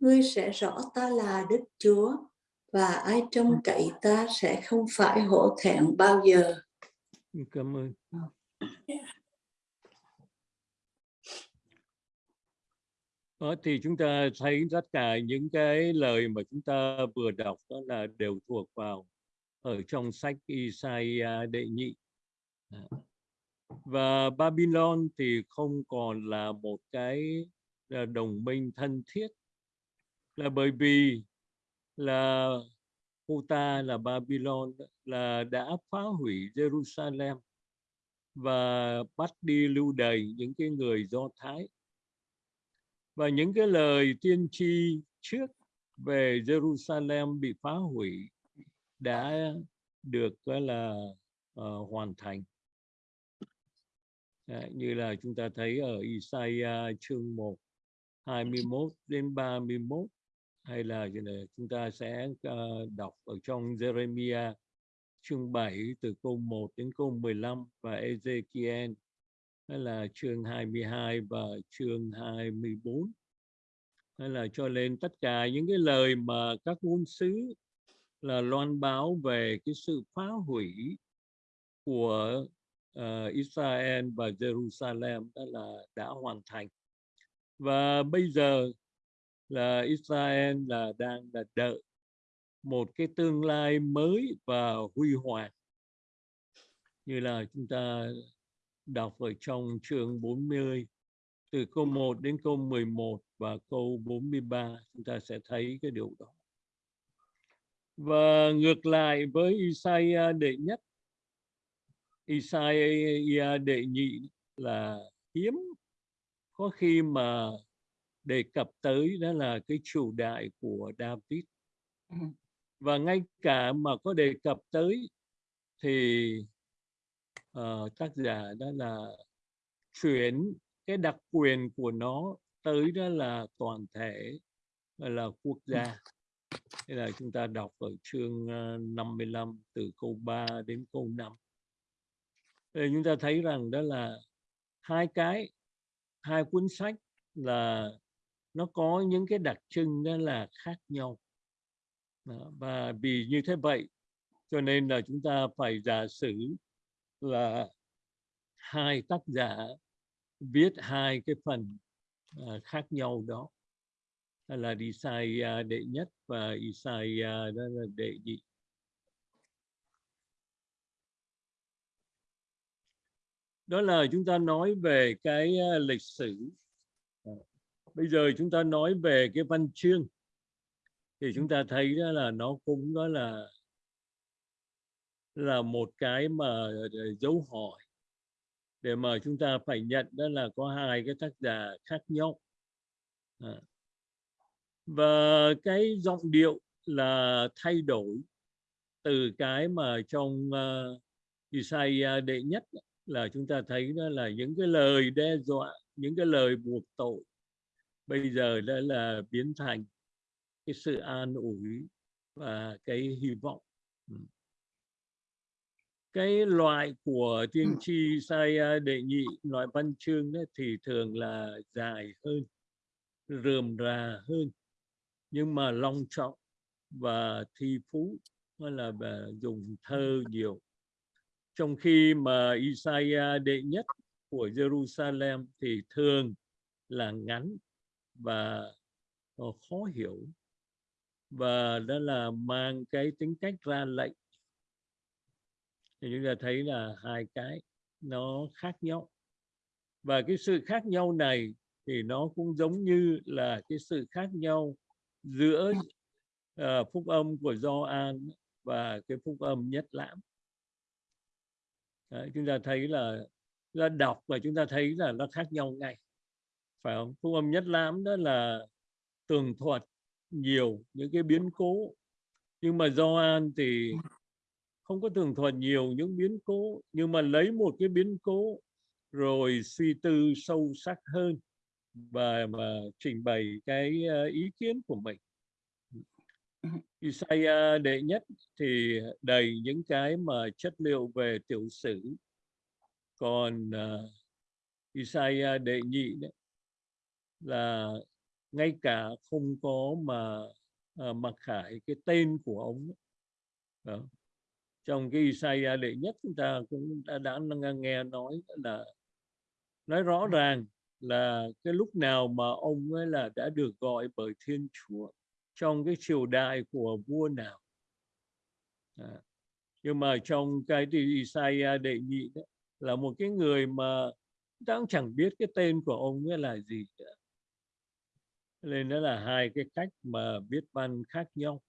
Ngươi sẽ rõ ta là Đức Chúa, và ai trông cậy ta sẽ không phải hổ thẹn bao giờ cảm ơn. Đó, thì chúng ta thấy tất cả những cái lời mà chúng ta vừa đọc đó là đều thuộc vào ở trong sách Isaiah đệ nhị. Dạ. Và Babylon thì không còn là một cái ờ, đồng minh thân thiết. Là bởi vì là cô là Babylon là đã phá hủy Jerusalem và bắt đi lưu đày những cái người Do Thái. Và những cái lời tiên tri trước về Jerusalem bị phá hủy đã được gọi là uh, hoàn thành. Đấy, như là chúng ta thấy ở Isaiah chương 1 21 đến 31 hay là ờ, chúng ta sẽ uh, đọc ở trong Jeremiah chương 7 từ câu 1 đến câu 15 và Ezekiel hay là chương 22 và chương 24 hay là cho lên tất cả những cái lời mà các ngôn sứ là loan báo về cái sự phá hủy của uh, Israel và Jerusalem đó là đã hoàn thành. Và bây giờ là Israel là đang là đợi một cái tương lai mới và huy hoàng như là chúng ta đọc ở trong chương 40 từ câu 1 đến câu 11 và câu 43 chúng ta sẽ thấy cái điều đó. Và ngược lại với Isaiah đệ nhất, Isaiah đệ nhị là hiếm có khi mà đề cập tới đó là cái chủ đại của David. Và ngay cả mà có đề cập tới thì uh, tác giả đó là chuyển cái đặc quyền của nó tới đó là toàn thể là quốc gia. Thế là chúng ta đọc ở chương 55 từ câu 3 đến câu 5 Thì chúng ta thấy rằng đó là hai cái hai cuốn sách là nó có những cái đặc trưng đó là khác nhau đó, và vì như thế vậy cho nên là chúng ta phải giả sử là hai tác giả viết hai cái phần uh, khác nhau đó là Isaiah đệ nhất và Isaiah đó là đệ nhị. Đó là chúng ta nói về cái à, lịch sử. Bây giờ chúng ta nói về cái văn chương. Thì chúng ta thấy đó là nó cũng đó là là một cái mà ờ, dấu hỏi. Để mà chúng ta phải nhận đó là có hai cái tác giả khác nhau. À. và cái giọng điệu là thay đổi từ cái mà trong uh, Isaiah đệ nhất là chúng ta thấy đó là những cái lời đe dọa những cái lời buộc tội bây giờ đã là biến thành cái sự an ủi và cái hy vọng. Ừ. Cái loại của tiên tri sai đệ nhị loại văn chương đó thì thường là dài hơn rườm rà hơn. Nhưng mà long trọng và thi phú hay là dùng thơ nhiều. Trong khi mà Isaiah đệ nhất của Jerusalem thì thường là ngắn và ờ, khó hiểu. Và đó là mang cái tính cách ra lệnh. Thì chúng ta thấy là hai cái nó khác nhau. Và cái sự khác nhau này thì nó cũng giống như là cái sự khác nhau giữa uh, phúc âm của Gioan và cái phúc âm nhất lãm. Đấy, chúng ta thấy là ra đọc và chúng ta thấy là nó khác nhau ngay phải không? Phúc âm nhất lãm đó là tường thuật nhiều những cái biến cố. Nhưng mà Gioan thì không có tường thuật nhiều những biến cố nhưng mà lấy một cái biến cố rồi suy tư sâu sắc hơn và mà trình bày cái ờ, ý kiến của mình. Isaiah đệ nhất thì đầy những cái mà chất liệu về tiểu sử. Còn uh, Isaiah đệ nhị đấy là ngay cả không có mà ờ, à, mặc khải cái tên của ông. Đó. trong cái Isaiah đệ nhất chúng ta cũng đã, đã nghe nói là nói rõ ràng là cái lúc nào mà ông ấy là đã được gọi bởi Thiên Chúa trong cái triều đại của vua nào à. nhưng mà trong cái thì Isaiah đệ nhị đó, là một cái người mà đang chẳng biết cái tên của ông ấy là gì nữa nên đó là hai cái cách mà viết văn khác nhau.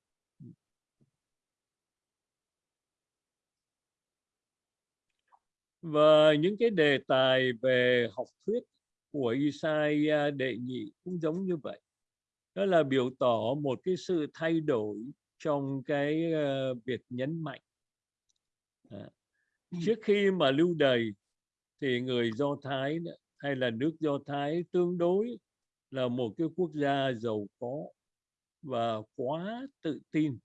Và những cái đề tài về học thuyết của Isaiah đệ nhị cũng giống như vậy. Đó là biểu tỏ một cái sự thay đổi trong cái ờ, việc nhấn mạnh. À. trước khi mà lưu đày thì người Do Thái, hay là nước Do Thái, tương đối là một cái quốc gia giàu có và quá tự tin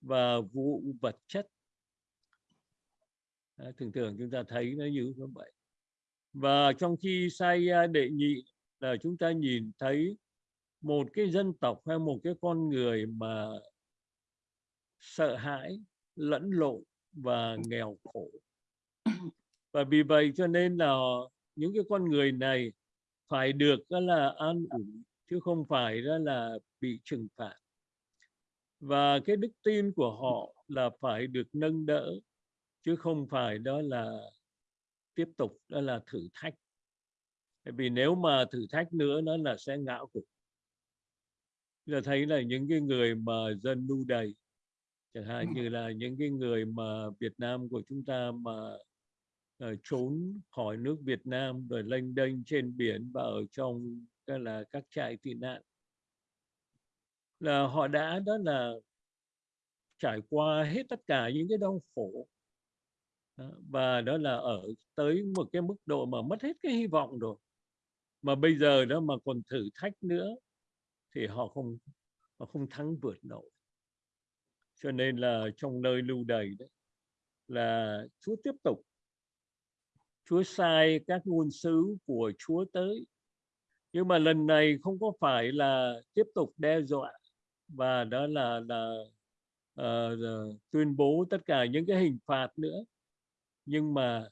và vụ vật chất. À, thường thường chúng ta thấy nó như vậy. Và trong khi sai đệ nhị là chúng ta nhìn thấy một cái dân tộc hay một cái con người mà sợ hãi lẫn lộn và nghèo khổ. Và vì vậy cho nên là những cái con người này phải được đó là an ủi chứ không phải đó là bị trừng phạt. Và cái đức tin của họ là phải được nâng đỡ chứ không phải đó là tiếp tục đó là thử thách. Vì nếu mà thử thách nữa nó là sẽ ngã gục là thấy là những cái người mà dân nu đầy chẳng hạn như là những cái người mà Việt Nam của chúng ta mà Ờ, trốn khỏi nước Việt Nam rồi lênh đênh trên biển và ở trong đó là các trại tị nạn. Là họ đã, đó là trải qua hết tất cả những cái đau khổ và đó là ở tới một cái mức độ mà mất hết cái hy vọng rồi. Mà bây giờ đó mà còn thử thách nữa thì họ không họ không thắng vượt nổi. Cho nên là trong nơi lưu đày đấy, là Chúa tiếp tục Chúa sai các ngôn sứ của Chúa tới. Nhưng mà lần này không có phải là tiếp tục đe dọa và đó là là uh, tuyên bố tất cả những cái hình phạt nữa. Nhưng mà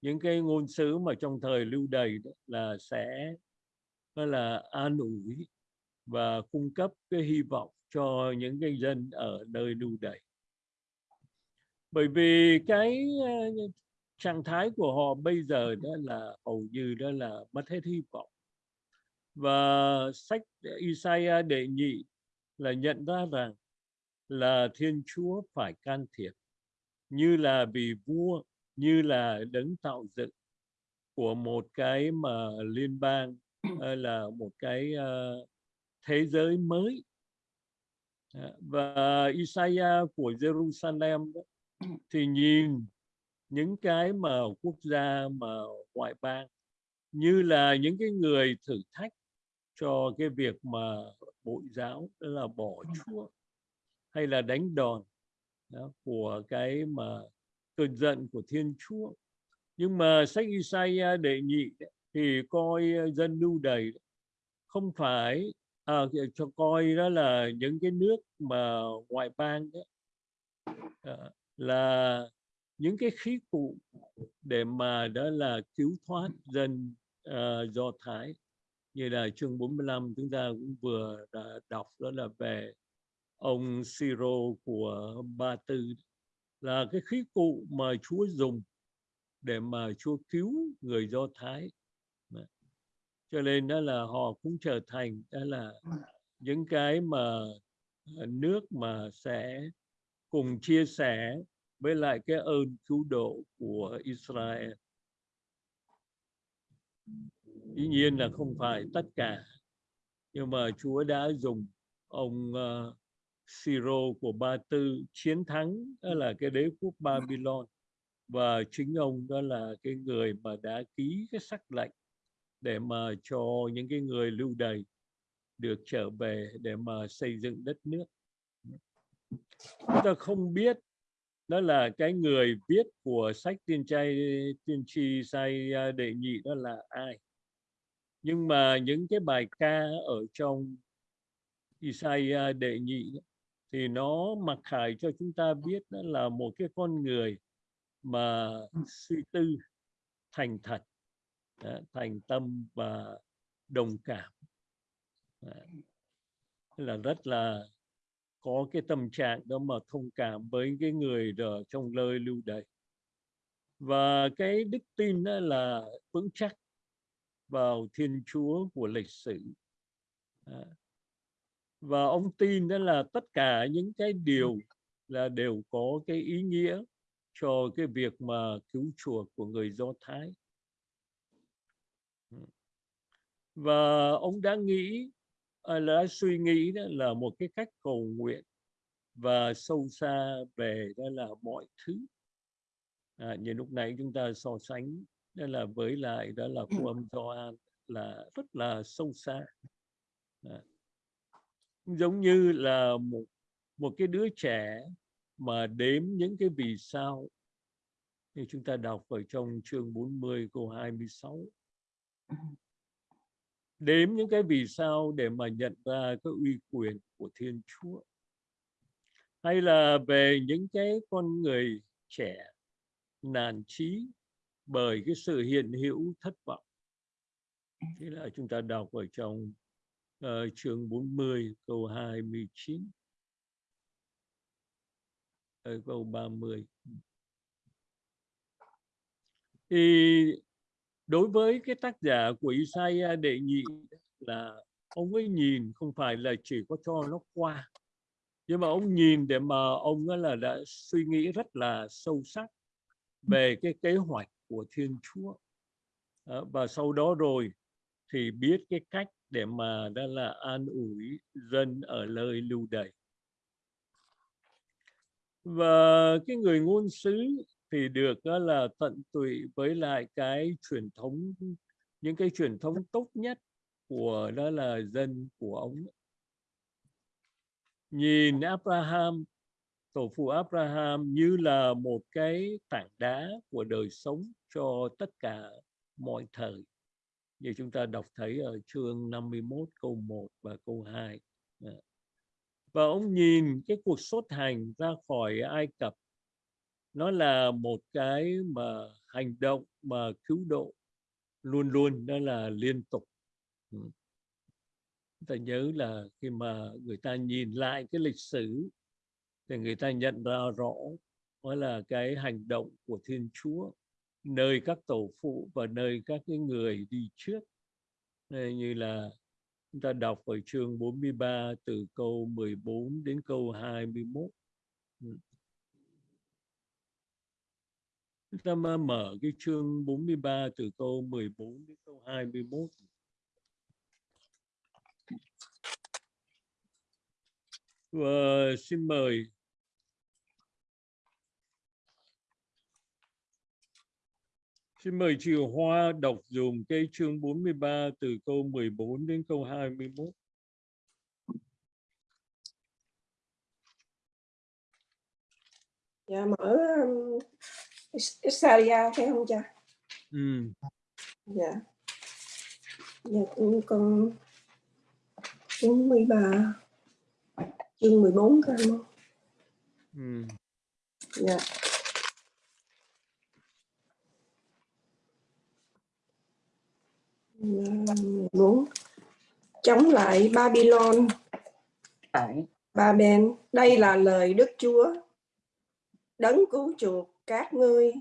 những cái ngôn sứ mà trong thời lưu đày là sẽ đó là an ủi và cung cấp cái hy vọng cho những cái dân ở nơi lưu đày. Bởi vì cái trạng thái của họ bây giờ đó là hầu như đó là mất hết hy vọng. Và sách Isaiah đệ nhị là nhận ra rằng là Thiên Chúa phải can thiệp như là vì vua như là đấng tạo dựng của một cái mà liên bang [CLEARS THROAT] là một cái uh, thế giới mới. Và Isaiah của Jerusalem đó, [CLEARS THROAT] thì nhìn những cái mà quốc gia mà ngoại bang như là những cái người thử thách cho cái việc mà bội giáo đó là bỏ chúa hay là đánh đòn đó, của cái mà cơn giận của Thiên Chúa. Nhưng mà sách Isaiah đệ nhị thì coi dân lưu đầy không phải à, cho coi đó là những cái nước mà ngoại bang đó, à, là những cái khí cụ để mà đó là cứu thoát dân uh, Do Thái như là chương 45 chúng ta cũng vừa đã đọc đó là về ông Siro của Ba Tư. Là cái khí cụ mà Chúa dùng để mà Chúa cứu người Do Thái. Cho nên đó là họ cũng trở thành đó là những cái mà ờ, nước mà sẽ cùng chia sẻ với lại cái ơn cứu độ của Israel. Dĩ nhiên là không phải tất cả nhưng mà Chúa đã dùng ông uh, Siro của Ba Tư chiến thắng đó là cái đế quốc Babylon. Và chính ông đó là cái người mà đã ký cái sắc lệnh để mà cho những cái người lưu đày được trở về để mà xây dựng đất nước. Chúng ta không biết đó là cái người viết của sách tiên trai, tiên tri sai à, đệ nhị, đó là ai? Nhưng mà những cái bài ca ở trong Isaiah à, đệ nhị thì nó mặc khải cho chúng ta biết đó là một cái con người mà suy tư, thành thật thành tâm và đồng cảm. Là rất là có cái tâm trạng đó mà thông cảm với cái người ở trong nơi lưu đày. Và cái đức tin đó là vững chắc vào Thiên Chúa của lịch sử. À, và ông tin đó là tất cả những cái điều là đều có cái ý nghĩa cho cái việc mà cứu chuộc của người Do Thái. Ừ. Và ông đã nghĩ đã suy nghĩ đó là một cái cách cầu nguyện và sâu xa về đó là mọi thứ. À, như lúc nãy chúng ta so sánh đó là với lại đó là phúc âm Gioan là rất là sâu xa. À, giống như là một một cái đứa trẻ mà đếm những cái vì sao như chúng ta đọc ở trong chương 40 câu 26 đếm những cái vì sao để mà nhận ra cái uy quyền của Thiên Chúa? Hay là về những cái con người trẻ nản trí bởi cái sự hiện hữu thất vọng? Thế là chúng ta đọc ở trong uh, chương 40 câu 29 ở câu 30 thì đối với cái tác giả của Isaiah đệ nhị là ông ấy nhìn không phải là chỉ có cho nó qua nhưng mà ông nhìn để mà ông ấy là đã suy nghĩ rất là sâu sắc về cái kế hoạch của Thiên Chúa. Và sau đó rồi thì biết cái cách để mà đó là an ủi dân ở lời lưu đày. Và cái người ngôn sứ thì được, đó là tận tụy với lại cái truyền thống, những cái truyền thống tốt nhất của, đó là dân của ông nhìn Abraham, tổ phụ Abraham như là một cái tảng đá của đời sống cho tất cả mọi thời. Như chúng ta đọc thấy ở chương 51 câu 1 và câu 2 dạ. và ông nhìn cái cuộc xuất hành ra khỏi Ai Cập nó là một cái mà hành động mà cứu độ luôn luôn đó là liên tục. Ừ. Ta nhớ là khi mà người ta nhìn lại cái lịch sử thì người ta nhận ra rõ đó là cái hành động của Thiên Chúa, nơi các tổ phụ và nơi các cái người đi trước. Nên như là chúng ta đọc ở chương 43 từ câu 14 đến câu 21 Chúng ta mở cái chương 43 từ câu 14 đến câu 21. Và vâng, xin mời Xin mời chị Hoa đọc dùng cây chương 43 từ câu 14 đến câu 21. Dạ mở Isaria phải không cha? Ừ. Dạ. Dạ cũng con 43 chương 14 các anh Ừ. Dạ. muốn chống lại Babylon Ba bên đây là lời Đức Chúa đấng cứu chuộc các ngươi,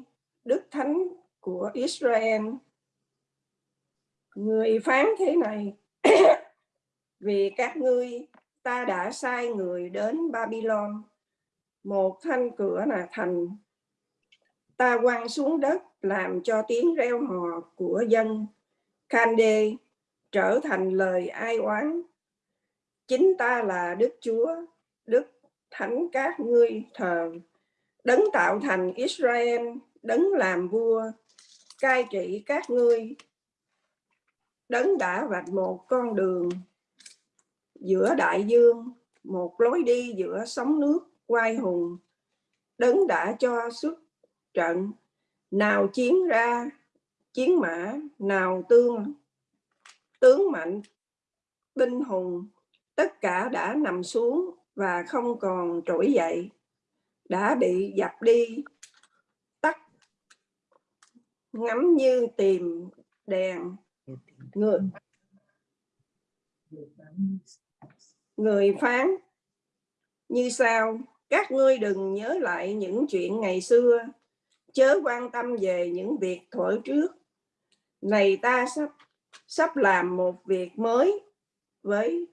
đức thánh của Israel. Người phán thế này, [COUGHS] vì các ngươi, ta đã sai người đến Babylon. Một thanh cửa là thành. Ta quăng xuống đất làm cho tiếng reo hò của dân. Kande trở thành lời ai oán. Chính ta là Đức Chúa, Đức thánh các ngươi thờ đấng tạo thành Israel, đấng làm vua, cai trị các ngươi. Đấng đã vạch một con đường giữa đại dương, một lối đi giữa sóng nước quay hùng. Đấng đã cho xuất trận, nào chiến ra, chiến mã, nào tương, tướng mạnh, binh hùng, tất cả đã nằm xuống và không còn trỗi dậy đã bị dập đi, tắt ngắm như tìm đèn. Người người phán, như sau các ngươi đừng nhớ lại những chuyện ngày xưa. Chớ quan tâm về những việc thuở trước. Này ta sắp sắp làm một việc mới với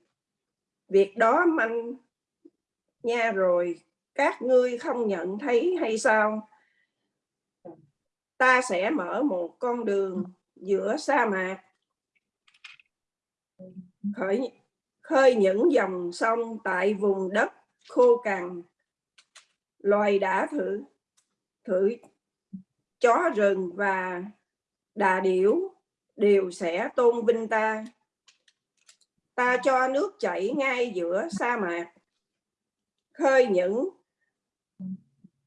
việc đó manh nha rồi các ngươi không nhận thấy hay sao? Ta sẽ mở một con đường giữa sa mạc. Khởi, khơi những dòng sông tại vùng đất khô cằn. Loài đã thử thử chó rừng và đà điểu đều sẽ tôn vinh ta. Ta cho nước chảy ngay giữa sa mạc. Khơi những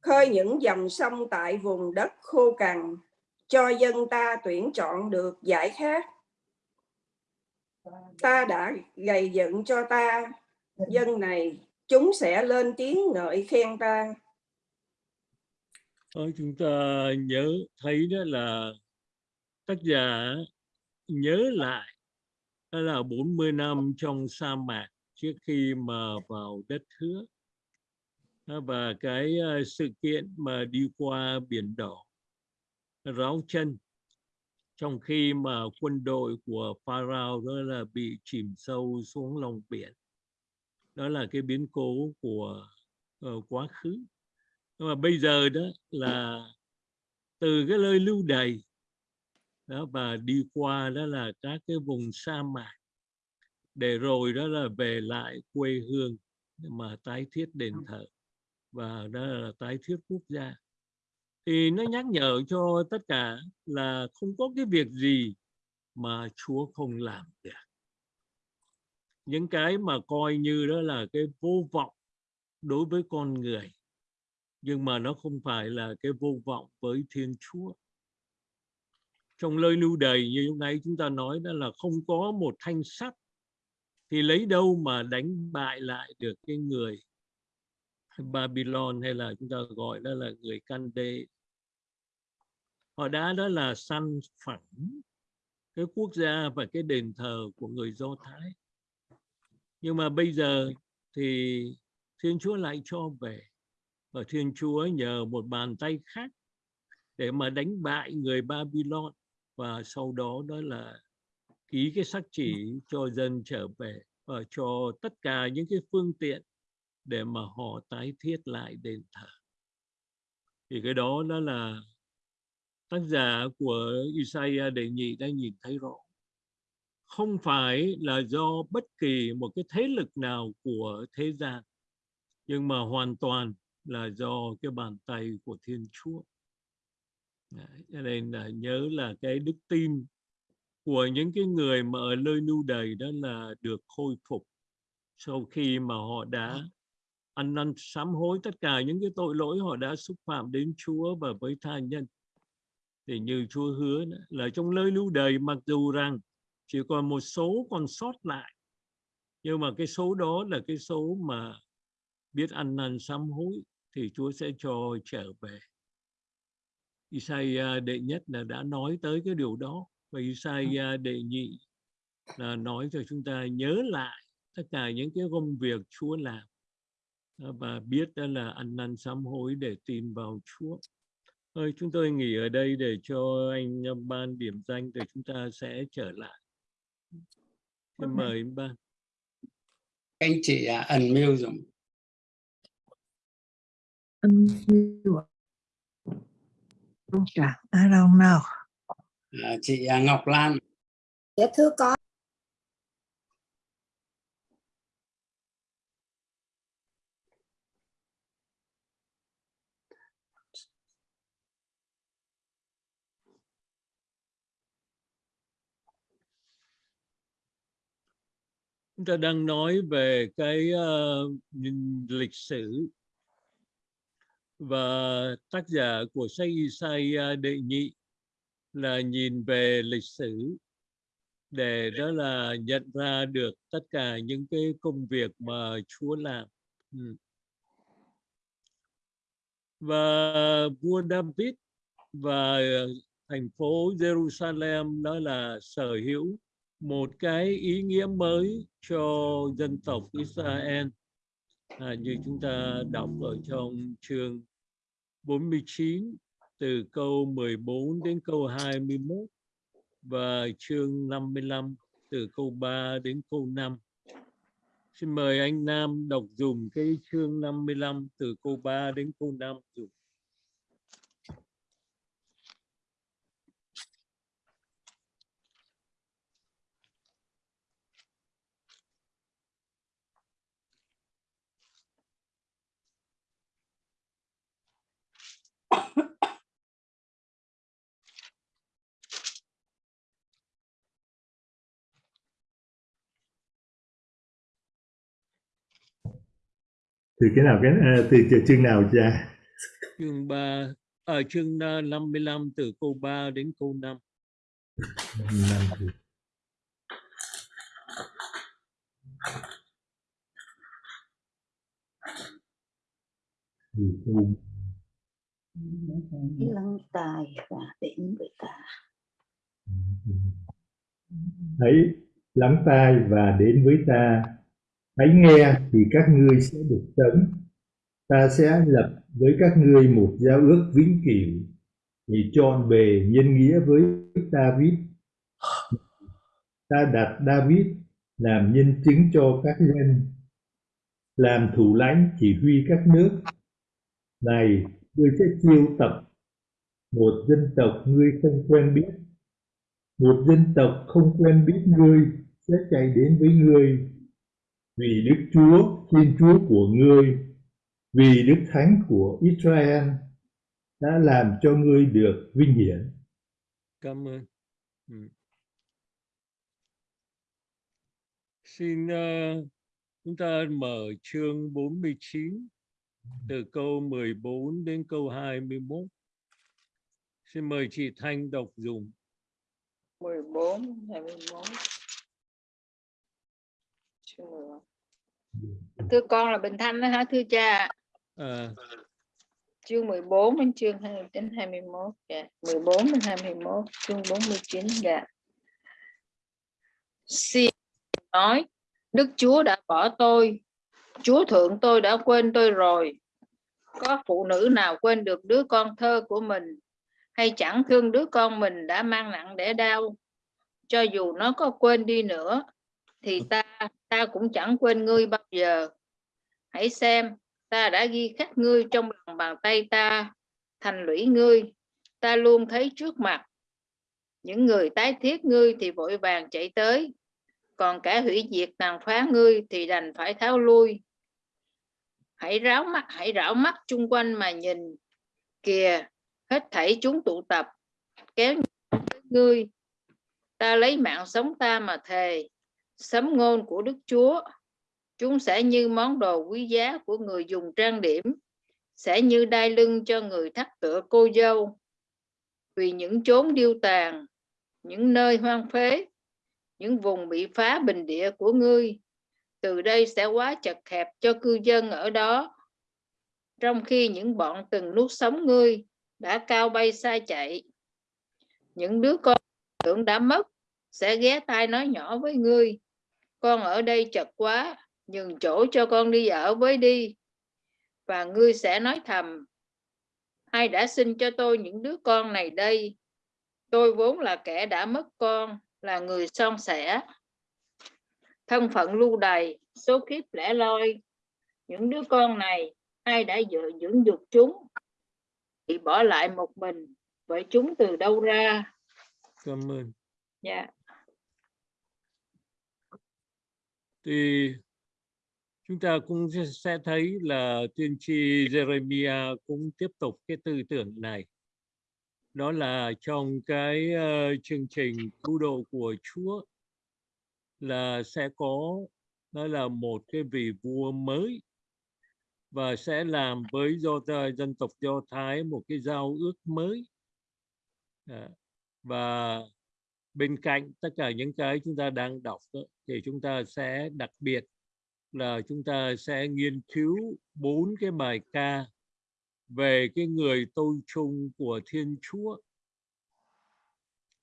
khơi những dòng sông tại vùng đất khô cằn, cho dân ta tuyển chọn được giải khác. Ta đã gầy dựng cho ta, dân này, chúng sẽ lên tiếng ngợi khen ta. Thôi, chúng ta nhớ thấy đó là tác giả nhớ lại, đó là 40 năm trong sa mạc trước khi mà vào đất hứa và cái ờ, sự kiện mà đi qua biển đỏ ráo chân. Trong khi mà quân đội của Pharaoh đó là bị chìm sâu xuống lòng biển. Đó là cái biến cố của uh, quá khứ. Nhưng mà bây giờ đó là từ cái nơi lưu đày đó và đi qua đó là các cái vùng sa mạc. Để rồi đó là về lại quê hương mà tái thiết đền thờ và đó là tái thiết quốc gia. Thì nó nhắc nhở cho tất cả là không có cái việc gì mà Chúa không làm được. Những cái mà coi như đó là cái vô vọng đối với con người, nhưng mà nó không phải là cái vô vọng với Thiên Chúa. Trong lời lưu đầy như lúc nãy chúng ta nói đó là không có một thanh sắt thì lấy đâu mà đánh bại lại được cái người Babylon hay là chúng ta gọi đó là người Candê họ đã đó là săn phẳng cái quốc gia và cái đền thờ của người Do Thái. Nhưng mà bây giờ thì Thiên Chúa lại cho về và Thiên Chúa nhờ một bàn tay khác để mà đánh bại người Babylon và sau đó đó là ký cái sắc chỉ cho dân trở về và cho tất cả những cái phương tiện để mà họ tái thiết lại đền thờ. Thì cái đó đó là tác giả của Isaiah đề nghị đã nhìn thấy rõ. Không phải là do bất kỳ một cái thế lực nào của thế gian nhưng mà hoàn toàn là do cái bàn tay của Thiên Chúa. Đấy, cho nên là nhớ là cái đức tin của những cái người mà ở nơi lưu đầy đó là được khôi phục sau khi mà họ đã dạ ăn năn sám hối tất cả những cái tội lỗi họ đã xúc phạm đến Chúa và với tha nhân. Thì như Chúa hứa là trong lời lưu đời mặc dù rằng chỉ còn một số còn sót lại, nhưng mà cái số đó là cái số mà biết ăn năn sám hối thì Chúa sẽ cho trở về. Isaiah đệ nhất là đã nói tới cái điều đó và Isaiah đệ nhị là nói cho chúng ta nhớ lại tất cả những cái công việc Chúa làm và biết đó là ăn năn sám hối để tin vào Chúa. Thôi chúng tôi nghỉ ở đây để cho anh ban điểm danh để chúng ta sẽ trở lại. Xin mời anh ban. anh chị à, unmute dùng Yeah, I don't know. à, chị à, Ngọc Lan Dạ thưa con. Chúng ta đang nói về cái uh, nhìn lịch sử và tác giả của sách Isaiah đệ nhị là nhìn về lịch sử để đó là nhận ra được tất cả những cái công việc mà Chúa làm. Ừ. Và vua David và thành phố Jerusalem đó là sở hữu một cái ý nghĩa mới cho dân tộc Israel à, như chúng ta đọc ở trong chương 49 từ câu 14 đến câu 21 và chương 55 từ câu 3 đến câu 5. Xin mời anh Nam đọc dùng cái chương 55 từ câu 3 đến câu 5 dùng. Từ cái nào cái à, từ từ chương nào cha Chương 3 ở chương à, 55 từ câu 3 đến câu 5. Năm từ. Từ câu lắng tai và đến với ta hãy lắng tai và đến với ta hãy nghe thì các ngươi sẽ được sống. Ta sẽ lập với các ngươi một giao ước vĩnh cửu thì chọn bề nhân nghĩa với David. Ta đặt David làm nhân chứng cho các dân, làm thủ lãnh chỉ huy các nước. Này ngươi sẽ chiêu tập một dân tộc ngươi không quen biết một dân tộc không quen biết ngươi sẽ chạy đến với ngươi vì Đức Chúa Thiên Chúa của ngươi vì Đức Thánh của Israel đã làm cho ngươi được vinh hiển Cảm ơn. Ừ. Xin uh, chúng ta mở chương 49 từ câu 14 đến câu 21. Xin mời chị Thanh đọc dùm. 14, 21. Chương 11. thưa con là Bình Thanh đó hả thưa cha À, chương 14 đến chương 2 đến 21 dạ 14 đến 21 chương 49 dạ xin nói Đức Chúa đã bỏ tôi Chúa thượng tôi đã quên tôi rồi. Có phụ nữ nào quên được đứa con thơ của mình? Hay chẳng thương đứa con mình đã mang nặng để đau? Cho dù nó có quên đi nữa, thì ta ta cũng chẳng quên ngươi bao giờ. Hãy xem, ta đã ghi khắc ngươi trong lòng bàn tay ta, thành lũy ngươi. Ta luôn thấy trước mặt. Những người tái thiết ngươi thì vội vàng chạy tới. Còn cả hủy diệt tàn phá ngươi thì đành phải tháo lui hãy ráo mắt, hãy rảo mắt chung quanh mà nhìn kìa. Hết thảy chúng tụ tập, kéo ngươi. Ta lấy mạng sống ta mà thề, sấm ngôn của Đức Chúa. Chúng sẽ như món đồ quý giá của người dùng trang điểm, sẽ như đai lưng cho người thắt tựa cô dâu. Vì những chốn điêu tàn, những nơi hoang phế, những vùng bị phá bình địa của ngươi từ đây sẽ quá chật hẹp cho cư dân ở đó. Trong khi những bọn từng nuốt sống ngươi đã cao bay xa chạy, những đứa con tưởng đã mất sẽ ghé tai nói nhỏ với ngươi. Con ở đây chật quá, nhường chỗ cho con đi ở với đi, và ngươi sẽ nói thầm, ai đã sinh cho tôi những đứa con này đây? Tôi vốn là kẻ đã mất con, là người son sẻ thân phận lưu đày số kiếp lẻ loi những đứa con này ai đã dựa dưỡng dục chúng bị bỏ lại một mình vậy chúng từ đâu ra cảm ơn. dạ Thì chúng ta cũng sẽ- thấy là tiên tri Jeremiah cũng tiếp tục cái tư tưởng này. Đó là trong cái ờ, chương trình cứu độ của Chúa là sẽ có nó là một cái vị vua mới và sẽ làm với do dân tộc do thái một cái giao ước mới. À, và bên cạnh tất cả những cái chúng ta đang đọc đó, thì chúng ta sẽ đặc biệt là chúng ta sẽ nghiên cứu bốn cái bài ca về cái người tôi chung của Thiên Chúa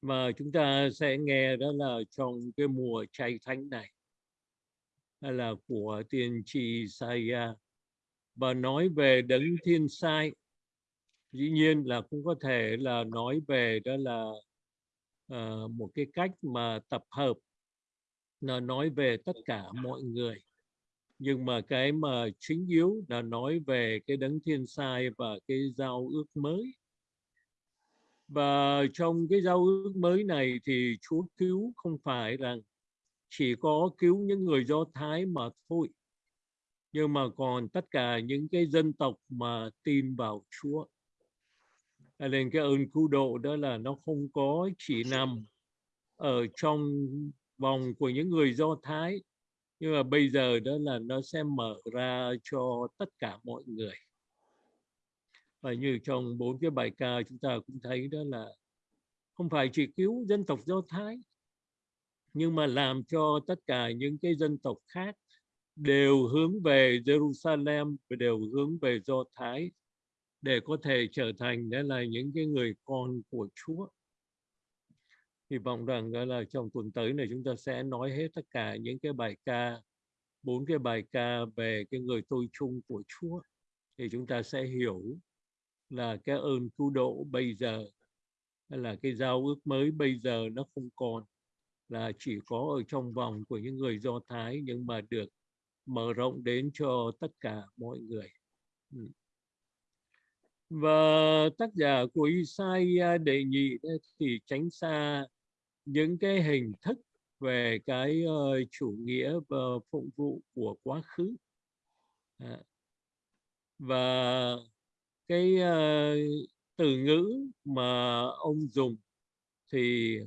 mà chúng ta sẽ nghe đó là trong cái mùa chay thánh này hay là của tiên tri Isaiah. Và nói về đấng thiên sai. Dĩ nhiên là cũng có thể là nói về đó là uh, một cái cách mà tập hợp là nói về tất cả mọi người. Nhưng mà cái mà chính yếu là nói về cái đấng thiên sai và cái giao ước mới và trong cái giao ước mới này thì Chúa cứu không phải rằng chỉ có cứu những người Do Thái mà thôi, nhưng mà còn tất cả những cái dân tộc mà tin vào Chúa. Nên cái ơn cứu độ đó là nó không có chỉ nằm ở trong vòng của những người Do Thái, nhưng mà bây giờ đó là nó sẽ mở ra cho tất cả mọi người và như trong bốn cái bài ca chúng ta cũng thấy đó là không phải chỉ cứu dân tộc Do Thái nhưng mà làm cho tất cả những cái dân tộc khác đều hướng về Jerusalem và đều hướng về Do Thái để có thể trở thành đó là những cái người con của Chúa. Hy vọng rằng đó là trong tuần tới này chúng ta sẽ nói hết tất cả những cái bài ca, bốn cái bài ca về cái người tôi chung của Chúa thì chúng ta sẽ hiểu là cái ơn cứu độ bây giờ hay là cái giao ước mới bây giờ nó không còn là chỉ có ở trong vòng của những người Do Thái nhưng mà được mở rộng đến cho tất cả mọi người. Ừ. Và tác giả của Isaiah đề nghị thì tránh xa những cái hình thức về cái uh, chủ nghĩa và phụng vụ của quá khứ. À. Và cái uh, từ ngữ mà ông dùng thì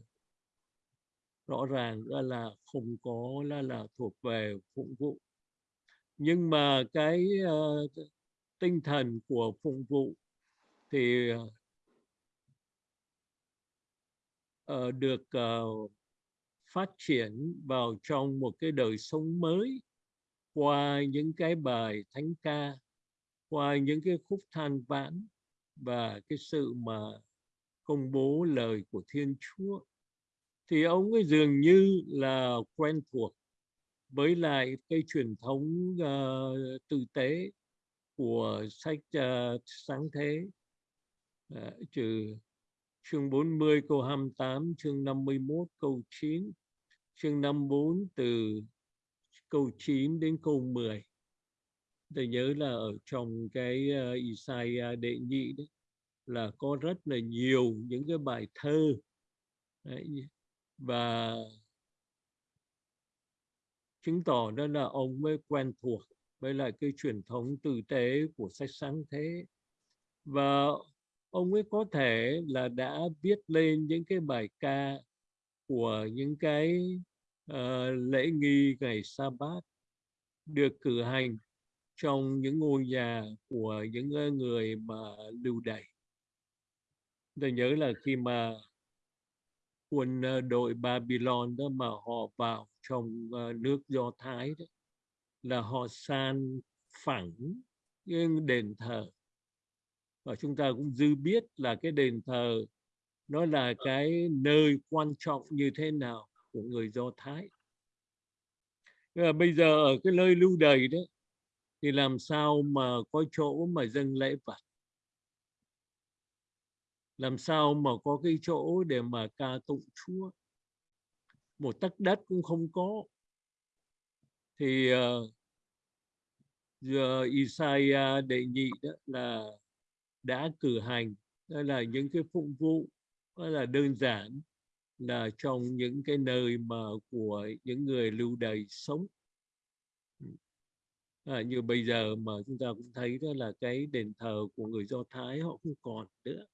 rõ ràng là không có là là thuộc về phụng vụ. Nhưng mà cái uh, tinh thần của phụng vụ thì uh, được uh, phát triển vào trong một cái đời sống mới qua những cái bài thánh ca qua những cái khúc than vãn và cái sự mà công bố lời của Thiên Chúa thì ông ấy dường như là quen thuộc với lại cái truyền thống uh, tử tế của sách uh, sáng thế. Uh, trừ chương 40 câu 28 chương 51 câu 9 chương 54 từ câu 9 đến câu 10 tôi nhớ là ở trong cái uh, Isaiah đệ nhị đấy là có rất là nhiều những cái bài thơ. Đấy, và chứng tỏ đó là ông mới quen thuộc với lại cái truyền thống tử tế của sách sáng thế. Và ông ấy có thể là đã viết lên những cái bài ca của những cái uh, lễ nghi ngày sa bát được cử hành trong những ngôi nhà của những người mà lưu đày. Tôi nhớ là khi mà quân ờ, đội Babylon đó mà họ vào trong ờ, nước Do Thái đó là họ san phẳng cái đền thờ. Và chúng ta cũng dư biết là cái đền thờ nó là cái nơi quan trọng như thế nào của người Do Thái. Và bây giờ ở cái nơi lưu đày đấy thì làm sao mà có chỗ mà dâng lễ vật làm sao mà có cái chỗ để mà ca tụng Chúa? Một tấc đất cũng không có. Thì uh, giờ Isaiah đệ nhị đó là đã cử hành đó là những cái phụng vụ đó là đơn giản là trong những cái nơi mà của những người lưu đày sống à, như bây giờ mà chúng ta cũng thấy đó là cái đền thờ của người Do Thái họ không còn nữa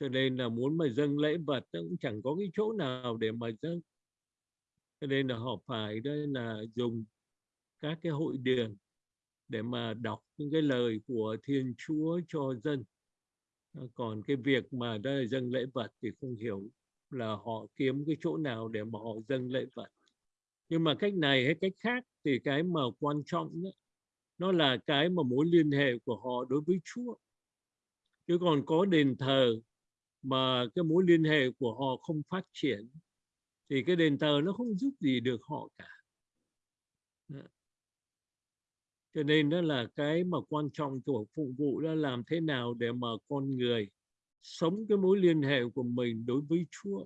cho nên là muốn mà dâng lễ vật cũng chẳng có cái chỗ nào để mà dâng cho nên là họ phải đây là dùng các cái hội đường để mà đọc những cái lời của Thiên Chúa cho dân. Ờ, còn cái việc mà đây là dâng lễ vật thì không hiểu là họ kiếm cái chỗ nào để mà họ dâng lễ vật. Nhưng mà cách này hay cách khác thì cái mà quan trọng đó, nó là cái mà mối liên hệ của họ đối với Chúa. Chứ còn có đền thờ mà cái mối liên hệ của họ không phát triển thì cái đền thờ nó không giúp gì được họ cả. Đó. Cho nên đó là cái mà quan trọng của phục vụ là làm thế nào để mà con người sống cái mối liên hệ của mình đối với Chúa.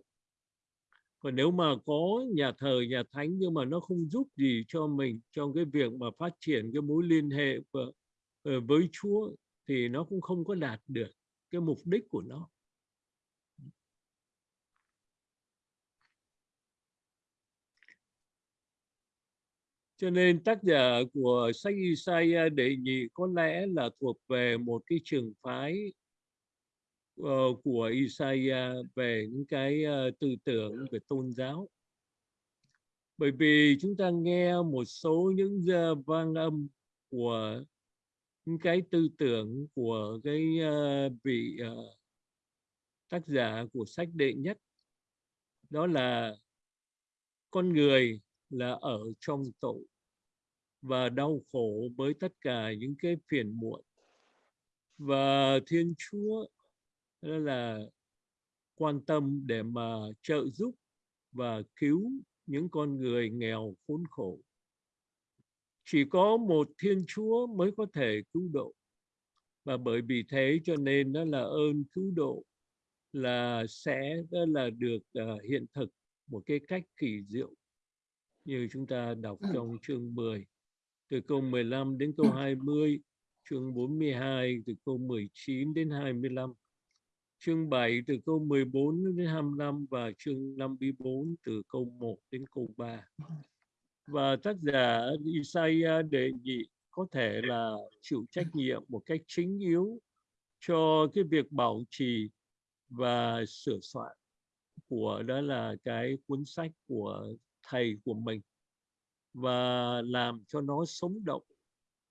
Còn nếu mà có nhà thờ, nhà thánh nhưng mà nó không giúp gì cho mình trong cái việc mà phát triển cái mối liên hệ của, ờ, với Chúa thì nó cũng không có đạt được cái mục đích của nó. Cho nên tác giả của sách Isaiah đệ nhị có lẽ là thuộc về một cái trường phái uh, của Isaiah về những cái uh, tư tưởng về tôn giáo. Bởi vì chúng ta nghe một số những uh, vang âm của những cái tư tưởng của cái uh, vị uh, tác giả của sách đệ nhất đó là con người là ở trong tội và đau khổ với tất cả những cái phiền muộn và Thiên Chúa đó là quan tâm để mà trợ giúp và cứu những con người nghèo khốn khổ. Chỉ có một Thiên Chúa mới có thể cứu độ. Và bởi vì thế cho nên đó là ơn cứu độ là sẽ đó là được uh, hiện thực một cái cách kỳ diệu như chúng ta đọc trong chương 10 từ câu 15 đến câu 20 chương 42 từ câu 19 đến 25 chương 7 từ câu 14 đến 25 và chương 54 từ câu 1 đến câu 3 và tác giả Isaiah đề nghị có thể là chịu trách nhiệm một cách chính yếu cho cái việc bảo trì và sửa soạn của đó là cái cuốn sách của thầy của mình. Và làm cho nó sống động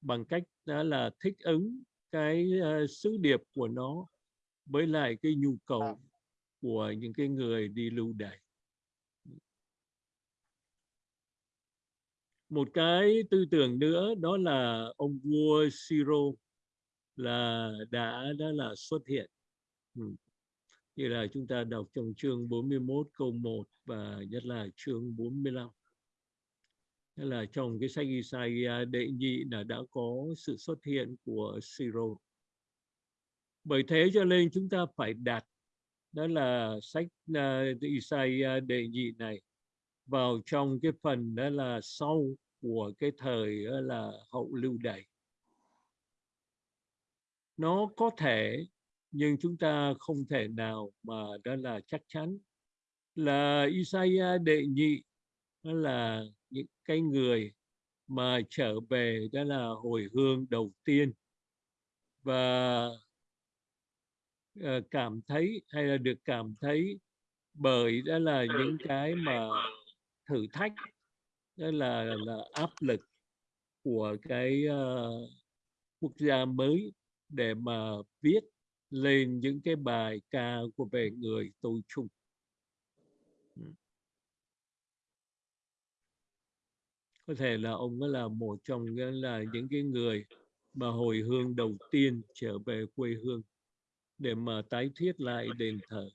bằng cách đó là thích ứng cái uh, sứ điệp của nó với lại cái nhu cầu của những cái người đi lưu đày. Một cái tư tưởng nữa đó là ông vua Siro là đã đã là xuất hiện. Ừ. như là chúng ta đọc trong chương 41 câu 1 và nhất là chương 45 Thế là trong cái sách Isaiah đệ nhị là đã có sự xuất hiện của Siro bởi thế cho nên chúng ta phải đặt đó là sách uh, Isaiah đệ nhị này vào trong cái phần đó là sau của cái thời đó là hậu lưu đày. Nó có thể nhưng chúng ta không thể nào mà đó là chắc chắn. Là Isaiah đệ nhị đó là những cái người mà trở về đó là hồi hương đầu tiên. Và uh, cảm thấy hay là được cảm thấy bởi đó là những cái mà thử thách đó là là áp lực của cái uh, quốc gia mới để mà viết lên những cái bài ca của về người tôi chung. Có thể là ông là một trong là những cái người mà hồi hương đầu tiên trở về quê hương để mà tái thiết lại đền thờ.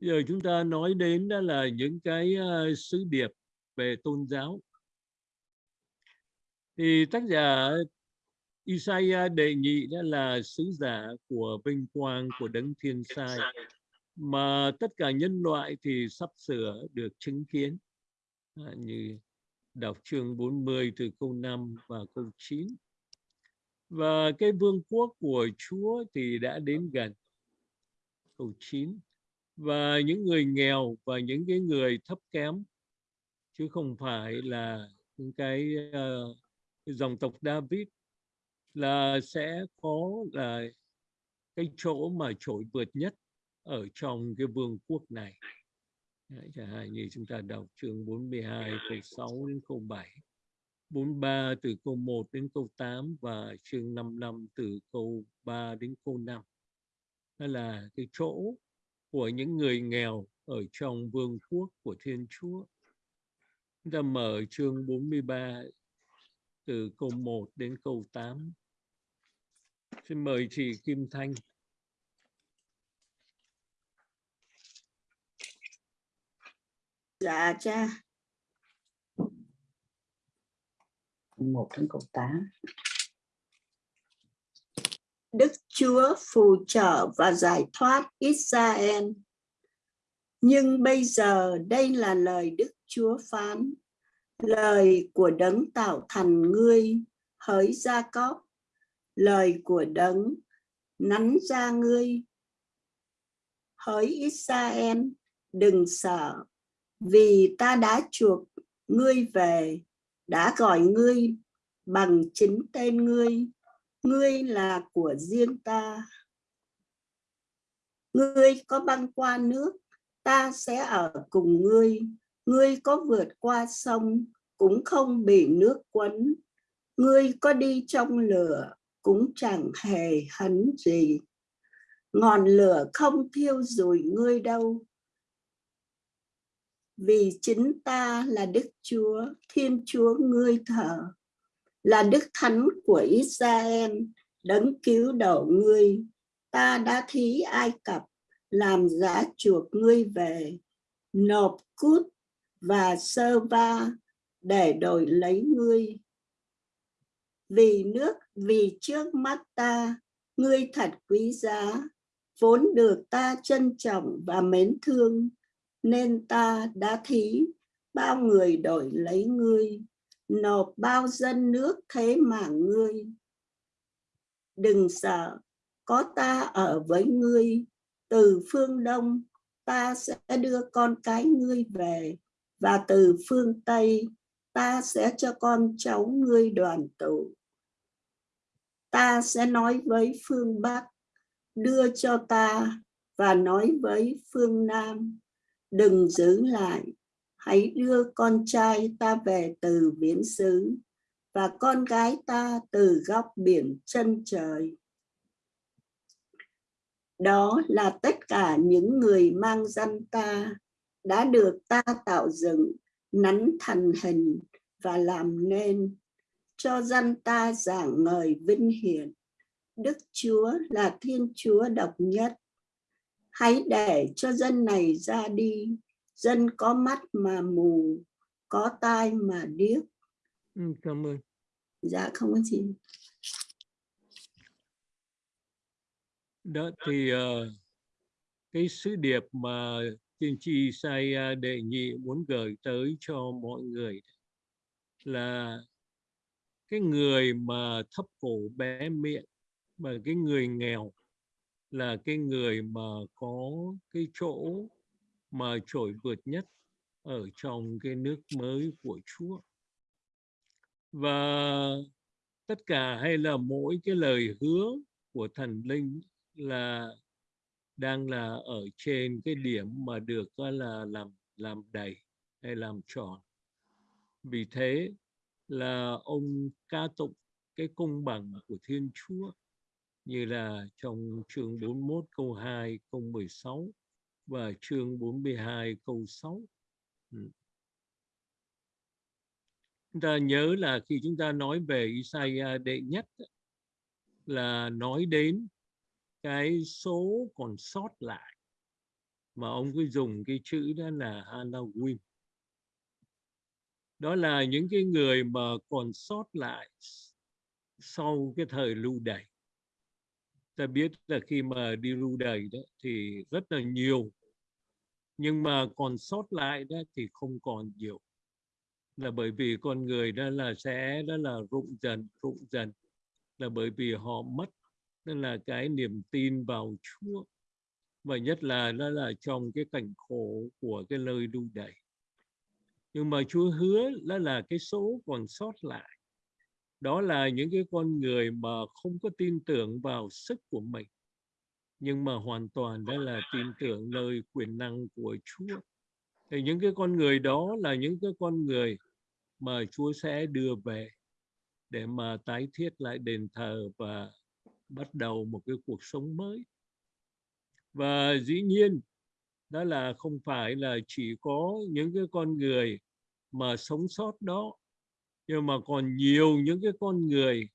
Giờ chúng ta nói đến đó là những cái uh, sứ điệp về tôn giáo. Thì tác giả Isaiah đề nghị đó là sứ giả của vinh quang của đấng thiên sai mà tất cả nhân loại thì sắp sửa được chứng kiến à, như đọc chương 40 từ câu 5 và câu 9 và cái vương quốc của Chúa thì đã đến gần. Câu 9 và những người nghèo và những cái người thấp kém chứ không phải là những cái, uh, dòng tộc David là sẽ có là cái chỗ mà trội vượt nhất ở trong cái vương quốc này. Đấy, chẳng hạn như chúng ta đọc chương 42 câu 6 đến câu 7 43 từ câu 1 đến câu 8 và chương 55 từ câu 3 đến câu 5 đó là cái chỗ của những người nghèo ở trong vương quốc của Thiên Chúa. Chúng ta mở chương 43 từ câu 1 đến câu 8 xin mời chị Kim Thanh Dạ cha. Một đến câu 8. Đức Chúa phù trợ và giải thoát Israel. Nhưng bây giờ đây là lời Đức Chúa phán, lời của đấng tạo thành ngươi, hỡi Gia Cóp, lời của đấng nắn ra ngươi, hỡi Israel, đừng sợ, vì ta đã chuộc ngươi về, đã gọi ngươi bằng chính tên ngươi, ngươi là của riêng ta. Ngươi có băng qua nước, ta sẽ ở cùng ngươi. Ngươi có vượt qua sông, cũng không bị nước quấn. Ngươi có đi trong lửa, cũng chẳng hề hấn gì. Ngọn lửa không thiêu rùi ngươi đâu, vì chính ta là Đức Chúa, Thiên Chúa ngươi thờ, là Đức Thánh của Israel, đấng cứu độ ngươi. Ta đã thí Ai Cập, làm giá chuộc ngươi về, nộp cút và sơ va để đổi lấy ngươi. Vì nước, vì trước mắt ta, ngươi thật quý giá, vốn được ta trân trọng và mến thương nên ta đã thí, bao người đổi lấy ngươi, nộp bao dân nước thế mà ngươi. Đừng sợ, có ta ở với ngươi, từ phương đông ta sẽ đưa con cái ngươi về, và từ phương tây ta sẽ cho con cháu ngươi đoàn tụ. Ta sẽ nói với phương bắc, đưa cho ta, và nói với phương nam đừng giữ lại. Hãy đưa con trai ta về từ biển xứ, và con gái ta từ góc biển chân trời. Đó là tất cả những người mang dân ta, đã được ta tạo dựng, nắn thành hình và làm nên. Cho dân ta giảng ngời vinh hiển. Đức chúa là thiên chúa độc nhất hãy để cho dân này ra đi. Dân có mắt mà mù có tai mà điếc. Ừ, cảm ơn. Dạ không có gì. Đó thì uh, cái sứ điệp mà tiên tri Isaiah đệ nhị muốn gửi tới cho mọi người là cái người mà thấp cổ bé miệng và cái người nghèo là cái người mà có cái chỗ mà trội vượt nhất ở trong cái nước mới của Chúa. Và tất cả hay là mỗi cái lời hứa của thần linh là đang là ở trên cái điểm mà được là, làm làm đầy hay làm tròn. Vì thế là ông ca tụng cái công bằng của Thiên Chúa như là trong chương 41 câu 2 câu 16 và chương 42 câu 6. Ừ. Chúng ta nhớ là khi chúng ta nói về Isaiah đệ nhất là nói đến cái số còn sót lại mà ông cứ dùng cái chữ đó là Halloween. Đó là những cái người mà còn sót lại sau cái thời lưu đày ta biết là khi mà đi lưu đày đó thì rất là nhiều. Nhưng mà còn sót lại đó thì không còn nhiều. Là bởi vì con người đó là sẽ đó là rụng dần rụng dần. Là bởi vì họ mất đó là cái niềm tin vào Chúa. Và nhất là đó là trong cái cảnh khổ của cái nơi lưu đầy. Nhưng mà Chúa hứa đó là cái số còn sót lại đó là những cái con người mà không có tin tưởng vào sức của mình, nhưng mà hoàn toàn đó là tin tưởng nơi quyền năng của Chúa. Thì những cái con người đó là những cái con người mà Chúa sẽ đưa về để mà tái thiết lại đền thờ và bắt đầu một cái cuộc sống mới. Và dĩ nhiên, đó là không phải là chỉ có những cái con người mà sống sót đó nhưng mà còn nhiều những cái con người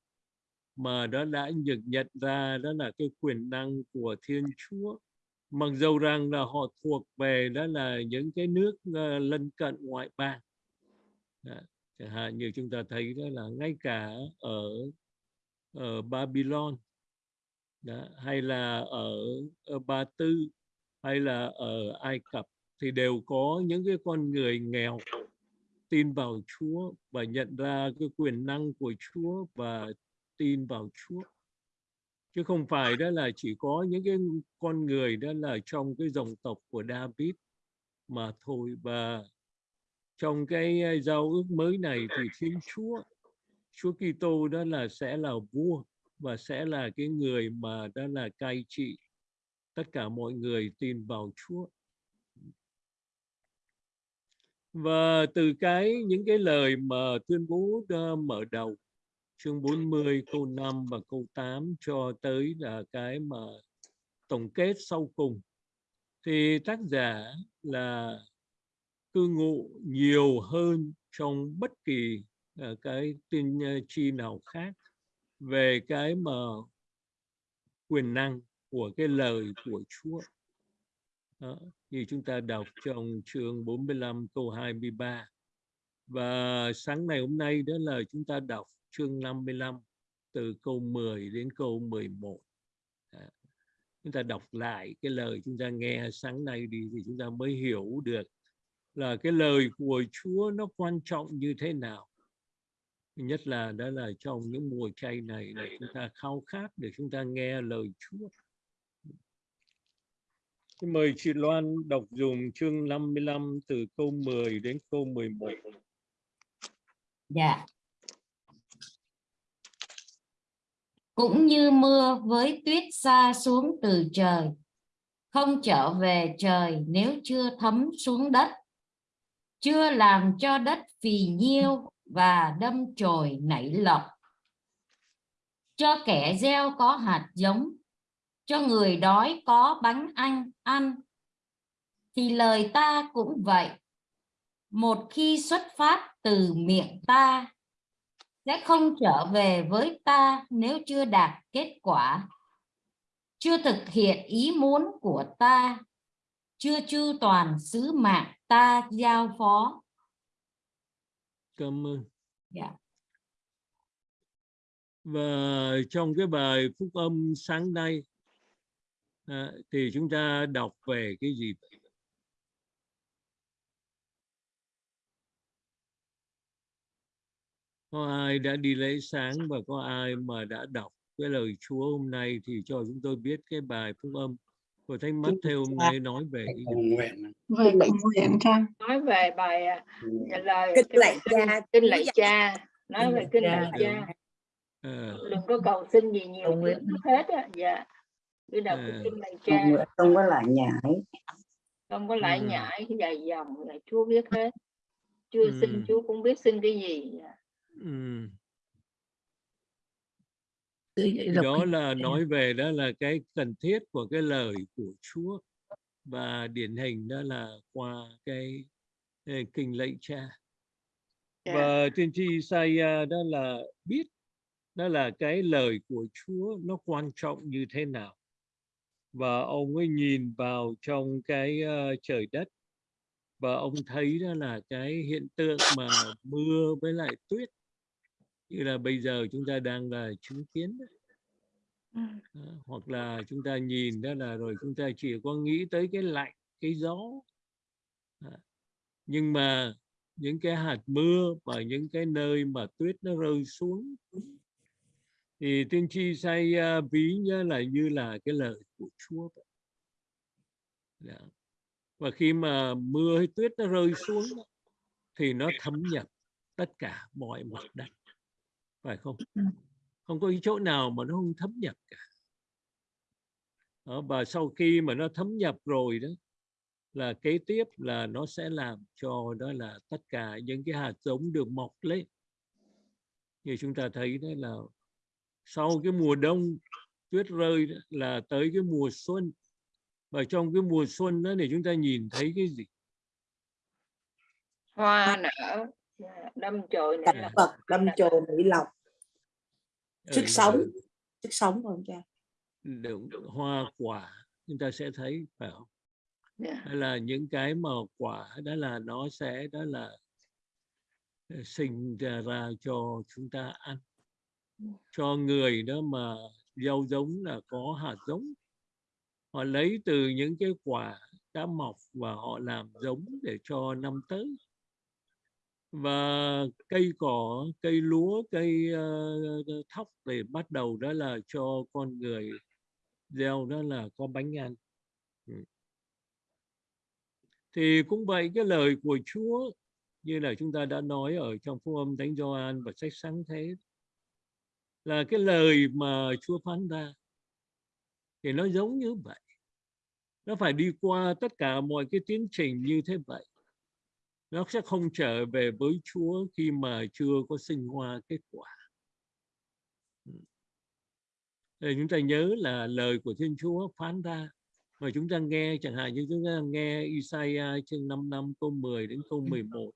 mà đó đã được nhận ra đó là cái quyền năng của Thiên Chúa mặc dầu rằng là họ thuộc về đó là những cái nước uh, lân cận ngoại bang đó. chẳng hạn như chúng ta thấy đó là ngay cả ở ở Babylon đó, hay là ở, ở Ba Tư hay là ở Ai Cập thì đều có những cái con người nghèo tin vào Chúa và nhận ra cái quyền năng của Chúa và tin vào Chúa. Chứ không phải đó là chỉ có những cái con người đó là trong cái dòng tộc của David mà thôi. Và trong cái giao ước mới này thì Thiên Chúa Chúa Kitô đó là sẽ là vua và sẽ là cái người mà đó là cai trị tất cả mọi người tin vào Chúa và từ cái, những cái lời mà tuyên bố mở đầu, chương 40 câu 5 và câu 8 cho tới là cái mà tổng kết sau cùng thì tác giả là cư ngụ nhiều hơn trong bất kỳ à, cái tin à, chi nào khác về cái mà quyền năng của cái lời của Chúa. Đó, như chúng ta đọc trong chương 45 câu 23. Và sáng ngày hôm nay đó là chúng ta đọc chương 55 từ câu 10 đến câu 11. à, Chúng ta đọc lại cái lời chúng ta nghe sáng nay đi thì chúng ta mới hiểu được là cái lời của Chúa nó quan trọng như thế nào nhất là đó là trong những mùa chay này là chúng ta khao khát để chúng ta nghe lời Chúa. Xin mời chị Loan đọc dùng chương 55 từ câu 10 đến câu 11. Dạ. Cũng như mưa với tuyết xa xuống từ trời, không trở về trời nếu chưa thấm xuống đất, chưa làm cho đất phì nhiêu và đâm chồi nảy lộc. Cho kẻ gieo có hạt giống, cho người đói có bánh anh ăn. Thì lời ta cũng vậy. Một khi xuất phát từ miệng ta, sẽ không trở về với ta nếu chưa đạt kết quả. Chưa thực hiện ý muốn của ta, chưa chu toàn sứ mạng ta giao phó Cảm ơn. Dạ. Và trong cái bài phúc âm sáng nay à, thì chúng ta đọc về cái gì? Có ai đã đi lễ sáng và có ai mà đã đọc cái lời Chúa hôm nay thì cho chúng tôi biết cái bài phúc âm của Thánh Mắt theo hôm nay nói về cái cầu gì? nguyện. Về cầu nguyện nói về bài à, lời Kinh cái lạy cha, kinh lạy cha. Nói về kinh lạy cha. cha. À, đừng có cầu xin gì nhiều nguyện. hết á. Dạ cái À. kinh lạy Cầu cha không có lại nhải. không có lại Ừ. nhải dài dòng là Chúa biết hết chưa Ừ. xin Chúa cũng biết xin cái gì đọc đó là nói về đó là cái cần thiết của cái lời của Chúa và điển hình đó là qua cái, cái kinh lạy cha Dạ. và tiên tri Isaiah đó là biết đó là cái lời của Chúa nó quan trọng như thế nào và ông ấy nhìn vào trong cái ờ, trời đất và ông thấy đó là cái hiện tượng mà mưa với lại tuyết như là bây giờ chúng ta đang là chứng kiến đấy. Đó, hoặc là chúng ta nhìn đó là rồi chúng ta chỉ có nghĩ tới cái lạnh cái gió Đó. nhưng mà những cái hạt mưa và những cái nơi mà tuyết nó rơi xuống thì tiên tri say ví như là như là cái lời của Chúa vậy. Dạ. và khi mà mưa hay tuyết nó rơi xuống thì nó thấm nhập tất cả mọi mặt đất phải không không có cái chỗ nào mà nó không thấm nhập cả Đó, và sau khi mà nó thấm nhập rồi đó là kế tiếp là nó sẽ làm cho đó là tất cả những cái hạt giống được mọc lên như chúng ta thấy đấy là sau cái mùa đông tuyết rơi là tới cái mùa xuân. Và trong cái mùa xuân đó thì chúng ta nhìn thấy cái gì? Hoa nở đâm chồi nở. Phật đâm chồi mỹ lộc. Sức Ừ, sống sức sống không cha? Đúng, hoa quả chúng ta sẽ thấy phải không? Dạ. hay là những cái mà quả đó là nó sẽ đó là ờ, sinh ra, ra cho chúng ta ăn. Cho người đó mà gieo giống là có hạt giống. Họ lấy từ những cái quả đã mọc và họ làm giống để cho năm tới. Và cây cỏ cây lúa cây uh, thóc để bắt đầu đó là cho con người gieo đó là có bánh ăn. Ừ. Thì cũng vậy cái lời của Chúa như là chúng ta đã nói ở trong phúc âm Thánh Gioan và sách sáng thế là cái lời mà Chúa phán ra thì nó giống như vậy. Nó phải đi qua tất cả mọi cái tiến trình như thế vậy. Nó sẽ không trở về với Chúa khi mà chưa có sinh hoa kết quả. Thì chúng ta nhớ là lời của Thiên Chúa phán ra. Mà chúng ta nghe, chẳng hạn như chúng ta nghe Isaiah chương 5 năm câu 10 đến câu 11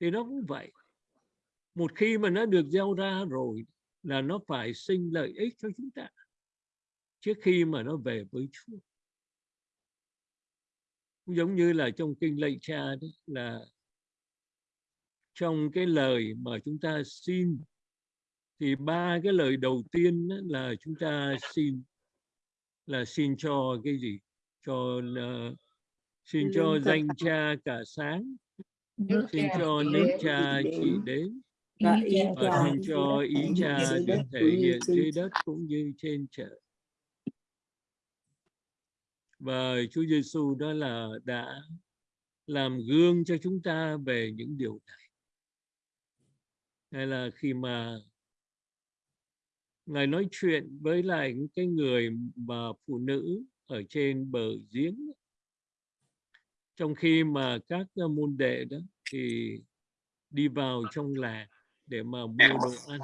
thì nó cũng vậy một khi mà nó được gieo ra rồi là nó phải sinh lợi ích cho chúng ta trước khi mà nó về với Chúa. Cũng giống như là trong kinh lạy cha đấy là trong cái lời mà chúng ta xin thì ba cái lời đầu tiên là chúng ta xin là xin cho cái gì? Cho là, xin cho danh cha cả sáng xin cho nước cha chỉ đến. Và cha xin cho ý cha được thể hiện trên dưới đất cũng như trên trời. Và Chúa Giêsu đó là đã làm gương cho chúng ta về những điều này. Hay là khi mà ngài nói chuyện với lại những cái người mà phụ nữ ở trên bờ giếng trong khi mà các môn đệ đó thì đi vào trong làng để mà mua đồ ăn.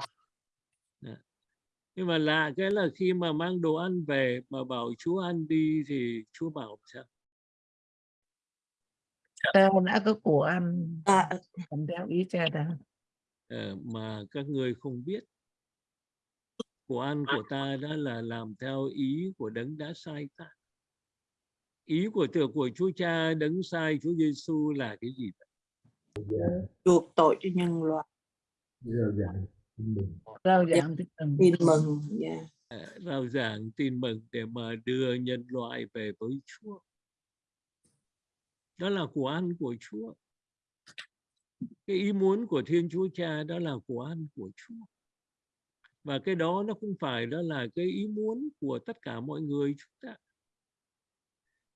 Đó. nhưng mà lạ cái là khi mà mang đồ ăn về mà bảo Chúa ăn đi thì Chúa bảo sao? Ta đã có của ăn. À, làm theo ý cha đã Ờ, mà các ngươi không biết. Của ăn của ta đó là làm theo ý của đấng đã sai ta. Ý của từ của Chúa Cha đấng sai Chúa Giêsu là cái gì vậy? chuộc tội cho nhân loại Rao giảng tin mừng. rao giảng tin mừng. Tin mừng dạ. Rao giảng tin mừng để mà đưa nhân loại về với Chúa. Đó là của ăn của Chúa. Cái ý muốn của Thiên Chúa Cha đó là của ăn của Chúa. Và cái đó nó không phải đó là cái ý muốn của tất cả mọi người chúng ta.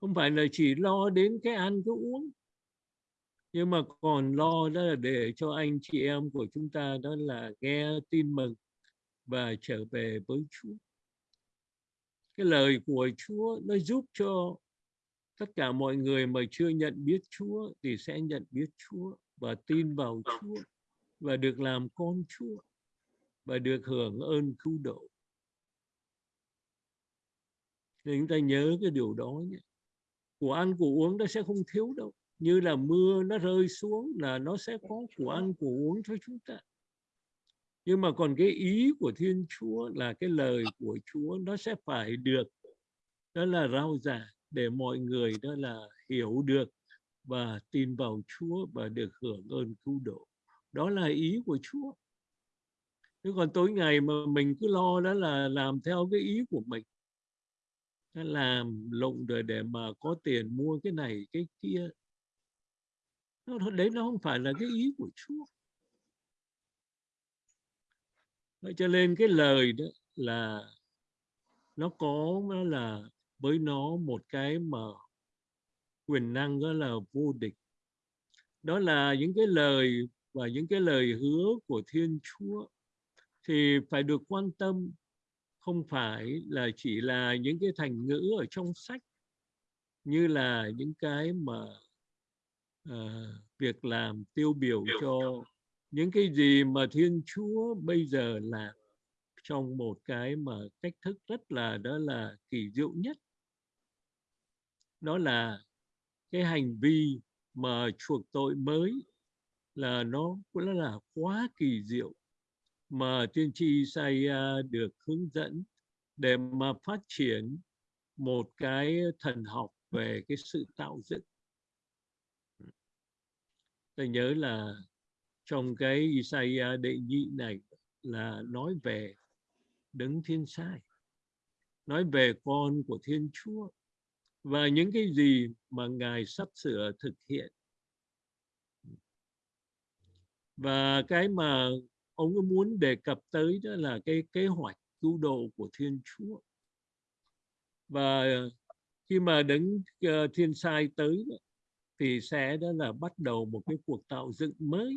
Không phải là chỉ lo đến cái ăn cái uống nhưng mà còn lo đó là để cho anh chị em của chúng ta đó là nghe tin mừng và trở về với Chúa cái lời của Chúa nó giúp cho tất cả mọi người mà chưa nhận biết Chúa thì sẽ nhận biết Chúa và tin vào Chúa và được làm con Chúa và được hưởng ơn cứu độ. Nên chúng ta nhớ cái điều đó nhé. Của ăn, của uống nó sẽ không thiếu đâu. Như là mưa nó rơi xuống là nó sẽ có của ăn, của uống cho chúng ta. Nhưng mà còn cái ý của Thiên Chúa là cái lời của Chúa nó sẽ phải được, đó là rao giảng để mọi người đó là hiểu được và tin vào Chúa và được hưởng ơn cứu độ. Đó là ý của Chúa. Thế còn tối ngày mà mình cứ lo đó là làm theo cái ý của mình. Làm lụng rồi để mà có tiền mua cái này, cái kia. Nó, đấy nó không phải là cái ý của Chúa. Vậy cho nên cái lời đó là nó có nó là với nó một cái mà quyền năng đó là vô địch đó là những cái lời và những cái lời hứa của Thiên Chúa thì phải được quan tâm không phải là chỉ là những cái thành ngữ ở trong sách như là những cái mà à, việc làm tiêu biểu cho những cái gì mà Thiên Chúa bây giờ làm trong một cái mà cách thức rất là đó là kỳ diệu nhất đó là cái hành vi mà chuộc tội mới là nó cũng là quá kỳ diệu mà tiên tri Isaiah được hướng dẫn để mà phát triển một cái thần học về cái sự tạo dựng. Tôi nhớ là trong cái Isaiah đệ nhị này là nói về đấng thiên sai, nói về con của Thiên Chúa và những cái gì mà Ngài sắp sửa thực hiện. Và cái mà ông ấy muốn đề cập tới đó là cái kế hoạch cứu độ của Thiên Chúa. Và khi mà đấng ờ, thiên sai tới thì sẽ đó là bắt đầu một cái cuộc tạo dựng mới.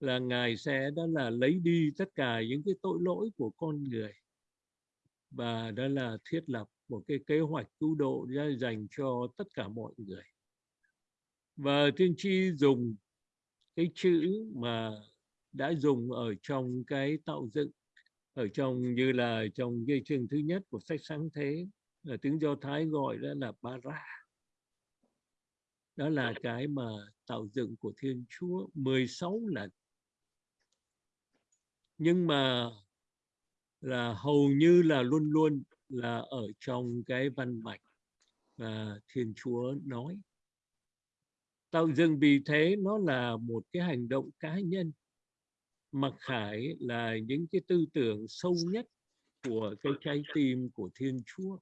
Là ngài sẽ đó là lấy đi tất cả những cái tội lỗi của con người. Và đó là thiết lập một cái kế hoạch cứu độ ra dành cho tất cả mọi người. Và tiên tri dùng cái chữ mà đã dùng ở trong cái tạo dựng, ở trong như là trong cái chương thứ nhất của sách sáng thế, là tiếng do thái gọi đó là bara đó là cái mà tạo dựng của thiên chúa 16 lần. Nhưng mà là hầu như là luôn luôn là ở trong cái văn mạch và thiên chúa nói. Tạo dựng vì thế nó là một cái hành động cá nhân. Mặc khải là những cái tư tưởng sâu nhất của cái trái tim của thiên chúa.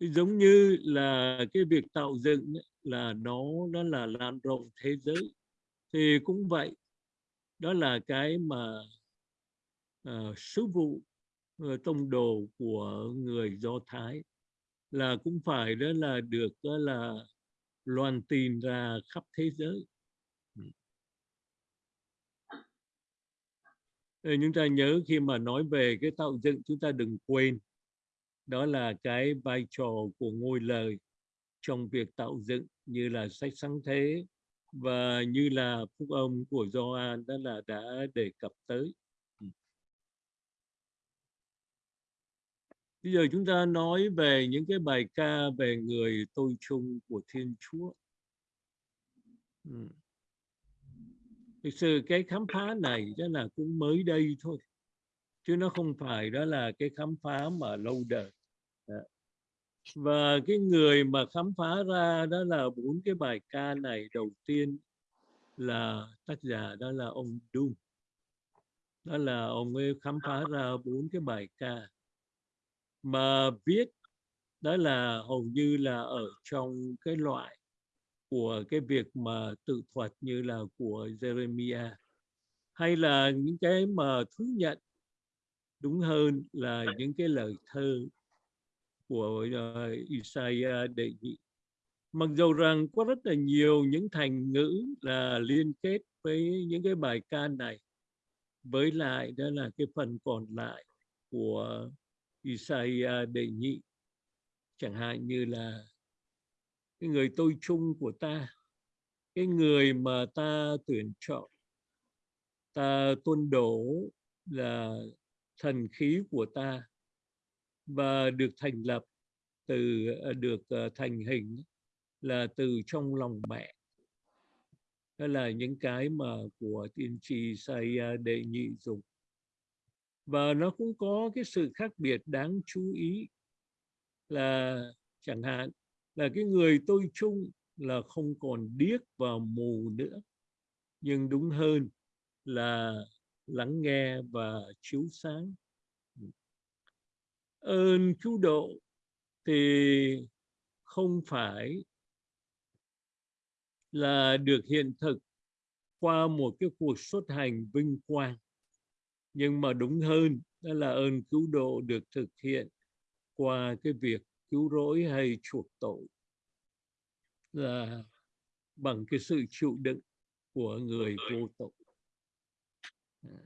Giống như là cái việc tạo dựng là nó nó là lan rộng thế giới. Thì cũng vậy đó là cái mà uh, sứ vụ uh, tông đồ của người do thái. Là cũng phải đó là được đó là loan tin ra khắp thế giới. Ừ. Chúng ta nhớ khi mà nói về cái tạo dựng chúng ta đừng quên đó là cái vai trò của ngôi lời trong việc tạo dựng như là sách sáng thế và như là phúc âm của Gioan đó là đã đề cập tới. Ừ. Bây giờ chúng ta nói về những cái bài ca về người tôi chung của Thiên Chúa. Ừ. Thực sự cái khám phá này đó là cũng mới đây thôi. Chứ nó không phải đó là cái khám phá mà lâu đời. Và cái người mà khám phá ra đó là bốn cái bài ca này đầu tiên là tác giả đó là ông Dung. Đó là ông ấy khám phá ra bốn cái bài ca mà viết đó là hầu như là ở trong cái loại của cái việc mà tự thuật như là của Jeremiah hay là những cái mà thú nhận đúng hơn là những cái lời thơ của uh, Isaiah đề nghị, Mặc dù rằng có rất là nhiều những thành ngữ là liên kết với những cái bài ca này, với lại đó là cái phần còn lại của Isaiah đề nghị, chẳng hạn như là cái người tôi chung của ta, cái người mà ta tuyển chọn, ta tuân đổ là thần khí của ta và được thành lập từ ờ, được ờ, thành hình là từ trong lòng mẹ. Đó là những cái mà của tiên tri say đệ nhị dùng và nó cũng có cái sự khác biệt đáng chú ý là chẳng hạn là cái người tôi chung là không còn điếc và mù nữa, nhưng đúng hơn là lắng nghe và chiếu sáng ơn cứu độ thì không phải là được hiện thực qua một cái cuộc xuất hành vinh quang, nhưng mà đúng hơn, đó là ơn cứu độ được thực hiện qua cái việc cứu rỗi hay chuộc tội là bằng cái sự chịu đựng của người vô tội. À,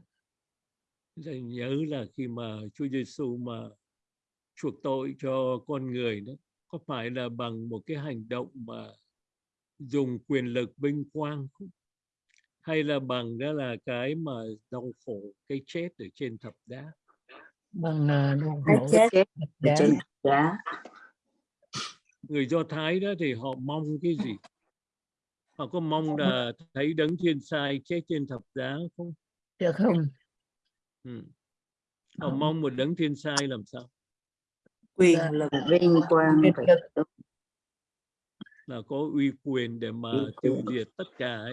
Tôi nhớ là khi mà Chúa Giêsu mà chuộc tội cho con người đó có phải là bằng một cái hành động mà dùng quyền lực vinh quang không? hay là bằng đó là cái mà đau khổ cái chết ở trên thập giá bằng ờ, đau cái khổ chết thập ở trên giá người Do Thái đó thì họ mong cái gì? Họ có mong là thấy đấng thiên sai chết trên thập giá không? Được không? Ừ. họ Họ- mong một đấng thiên sai làm sao quyền lực. vinh quang Quyền phải lực. là có uy quyền để mà tiêu diệt tất cả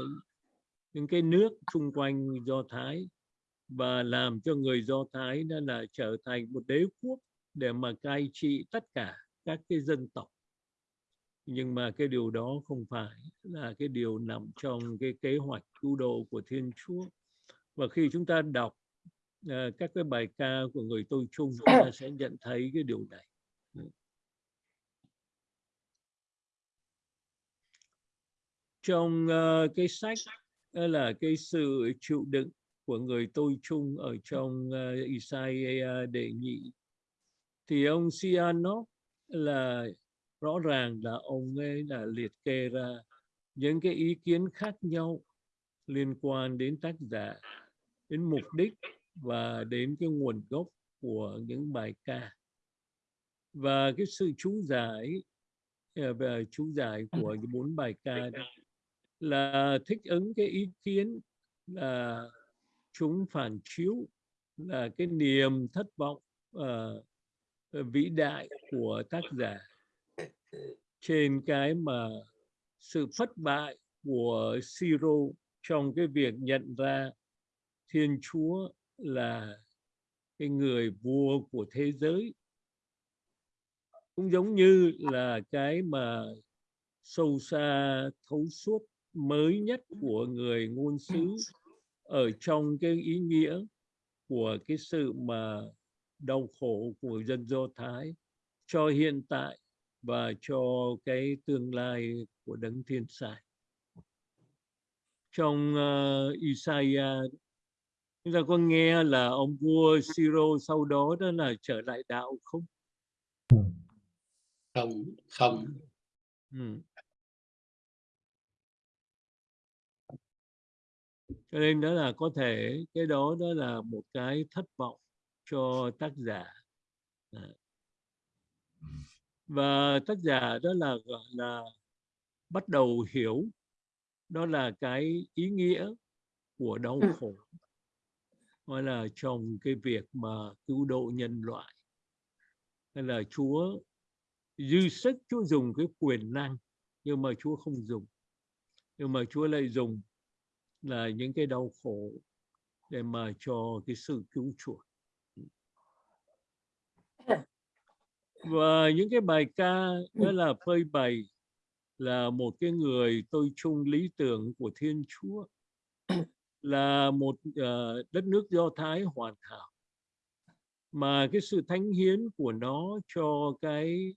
những cái nước xung quanh Do Thái và làm cho người Do Thái đó là trở thành một đế quốc để mà cai trị tất cả các cái dân tộc. Nhưng mà cái điều đó không phải là cái điều nằm trong cái kế hoạch cứu độ của Thiên Chúa. Và khi chúng ta đọc à, các cái bài ca của người tôi chung [COUGHS] chúng ta sẽ nhận thấy cái điều này. Trong ờ, cái sách là cái sự chịu đựng của người tôi chung ở trong uh, Isaiah đệ nhị thì ông Sianov là rõ ràng là ông ấy đã liệt kê ra những cái ý kiến khác nhau liên quan đến tác giả đến mục đích và đến cái nguồn gốc của những bài ca. Và cái sự chú giải ờ, về chú giải của những bốn bài ca đó là thích ứng cái ý kiến là chúng phản chiếu là cái niềm thất vọng ờ, vĩ đại của tác giả trên cái mà sự thất bại của Siro trong cái việc nhận ra Thiên Chúa là cái người vua của thế giới cũng giống như là cái mà sâu xa thấu suốt mới nhất của người ngôn sứ ở trong cái ý nghĩa của cái sự mà đau khổ của dân Do Thái cho hiện tại và cho cái tương lai của đấng thiên sai. Trong uh, Isaiah chúng ta có nghe là ông vua Siro sau đó đó là trở lại đạo không? không không Ừ. Cho nên đó là có thể cái đó đó là một cái thất vọng cho tác giả. À. Và tác giả đó là gọi là bắt đầu hiểu đó là cái ý nghĩa của đau Ừ. khổ gọi là trong cái việc mà cứu độ nhân loại. Hay là Chúa dư sức, Chúa dùng cái quyền năng, nhưng mà Chúa không dùng. Nhưng mà Chúa lại dùng là những cái đau khổ để mà cho cái sự cứu chuộc. Và những cái bài ca đó là phơi bày là một cái người tôi chung lý tưởng của Thiên Chúa là một uh, đất nước Do Thái hoàn hảo. Mà cái sự thánh hiến của nó cho cái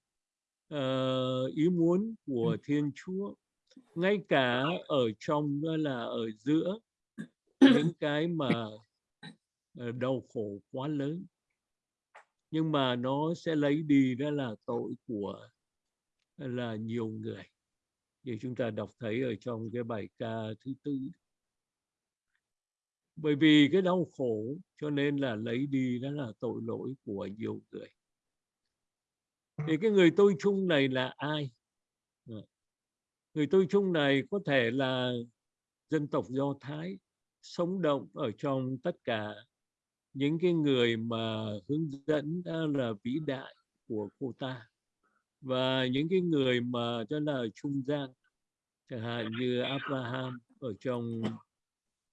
uh, ý muốn của Thiên Chúa ngay cả ở trong đó là ở giữa những [COUGHS] cái mà uh, đau khổ quá lớn. Nhưng mà nó sẽ lấy đi đó là tội của là nhiều người. Như chúng ta đọc thấy ở trong cái bài ca thứ tư bởi vì cái đau khổ cho nên là lấy đi đó là tội lỗi của nhiều người. Thì cái người tôi chung này là ai? Người tôi chung này có thể là dân tộc do thái sống động ở trong tất cả những cái người mà hướng dẫn đó là vĩ đại của cô ta. Và những cái người mà đó là trung gian chẳng hạn như Abraham ở trong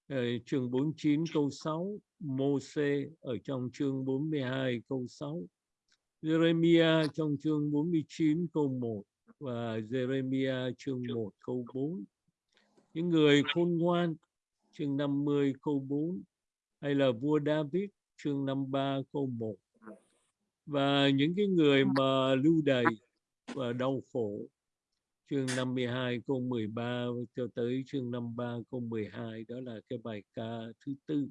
Ờ, chương 49 câu 6 Môse ở trong chương 42 câu 6 Jeremiah trong chương 49 câu 1 và Jeremiah chương 1 câu 4 những người khôn ngoan, chương 50 câu 4 hay là vua David, chương 53 câu 1 và những cái người mà lưu đày và đau khổ chương 52 câu 13 cho tới chương 53 câu 12 đó là cái bài ca thứ tư.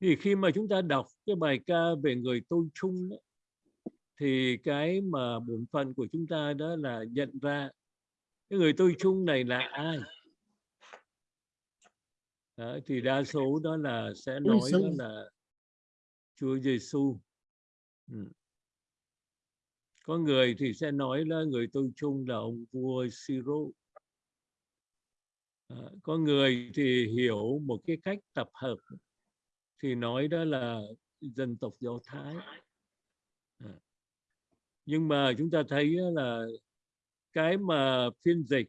Thì khi mà chúng ta đọc cái bài ca về người tôi chung đó, thì cái mà bổn phận của chúng ta đó là nhận ra cái người tôi chung này là ai. Đó, thì đa số đó là sẽ nói đó là Chúa Giêsu ừ có người thì sẽ nói là người tôi chung là ông vua Siro à, có người thì hiểu một cái cách tập hợp thì nói đó là dân tộc Do Thái. À. nhưng mà chúng ta thấy là cái mà phiên dịch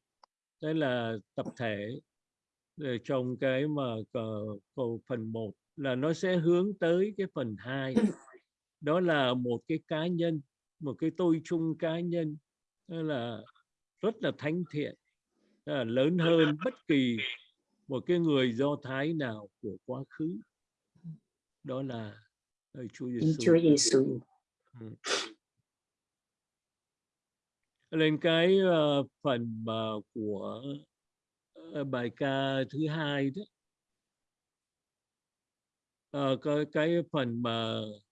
đây là tập thể ờ, trong cái mà cầu phần 1 là nó sẽ hướng tới cái phần 2 đó là một cái cá nhân một cái tôi chung cá nhân là rất là thánh thiện là lớn hơn bất kỳ một cái người do thái nào của quá khứ đó là Chúa Giêsu Chúa Giêsu. Ừ. lên cái ờ, phần mà của ờ, bài ca thứ hai đó Ờ, cái cái phần mà uh,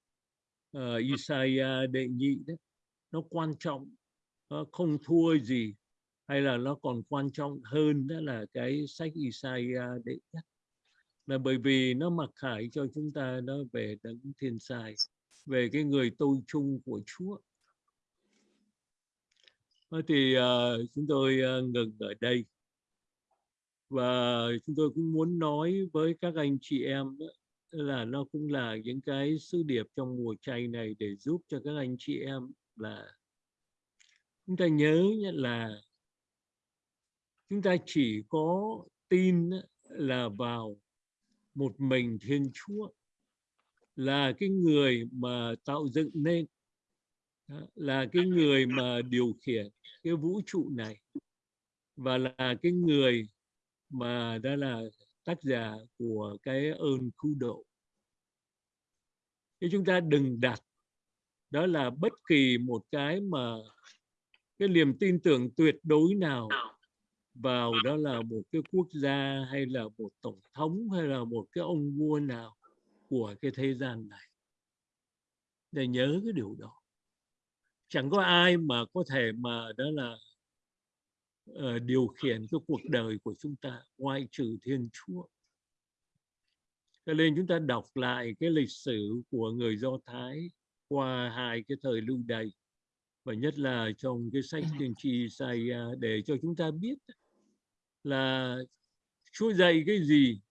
Ờ, Isaiah đệ nhị đó nó quan trọng nó không thua gì hay là nó còn quan trọng hơn đó là cái sách Isaiah đệ nhất. Là bởi vì nó mặc khải cho chúng ta nó về đấng thiên sai về cái người tôi chung của Chúa. Ờ, thì uh, chúng tôi uh, ngừng ở đây. Và chúng tôi cũng muốn nói với các anh chị em đó, là nó cũng là những cái sứ điệp trong mùa chay này để giúp cho các anh chị em là chúng ta nhớ là chúng ta chỉ có tin là vào một mình Thiên Chúa, là cái người mà tạo dựng nên là cái người mà điều khiển cái vũ trụ này và là cái người mà đó là tác giả của cái ơn cứu độ. Chứ chúng ta đừng đặt đó là bất kỳ một cái mà cái niềm tin tưởng tuyệt đối nào vào đó là một cái quốc gia hay là một tổng thống hay là một cái ông vua nào của cái thế gian này. Để nhớ cái điều đó. Chẳng có ai mà có thể mà đó là ờ, điều khiển cái cuộc đời của chúng ta ngoại trừ Thiên Chúa. Cho nên chúng ta đọc lại cái lịch sử của người Do Thái qua hai cái thời lưu đày và nhất là trong cái sách tiên tri Isaiah để cho chúng ta biết là Chúa dạy cái gì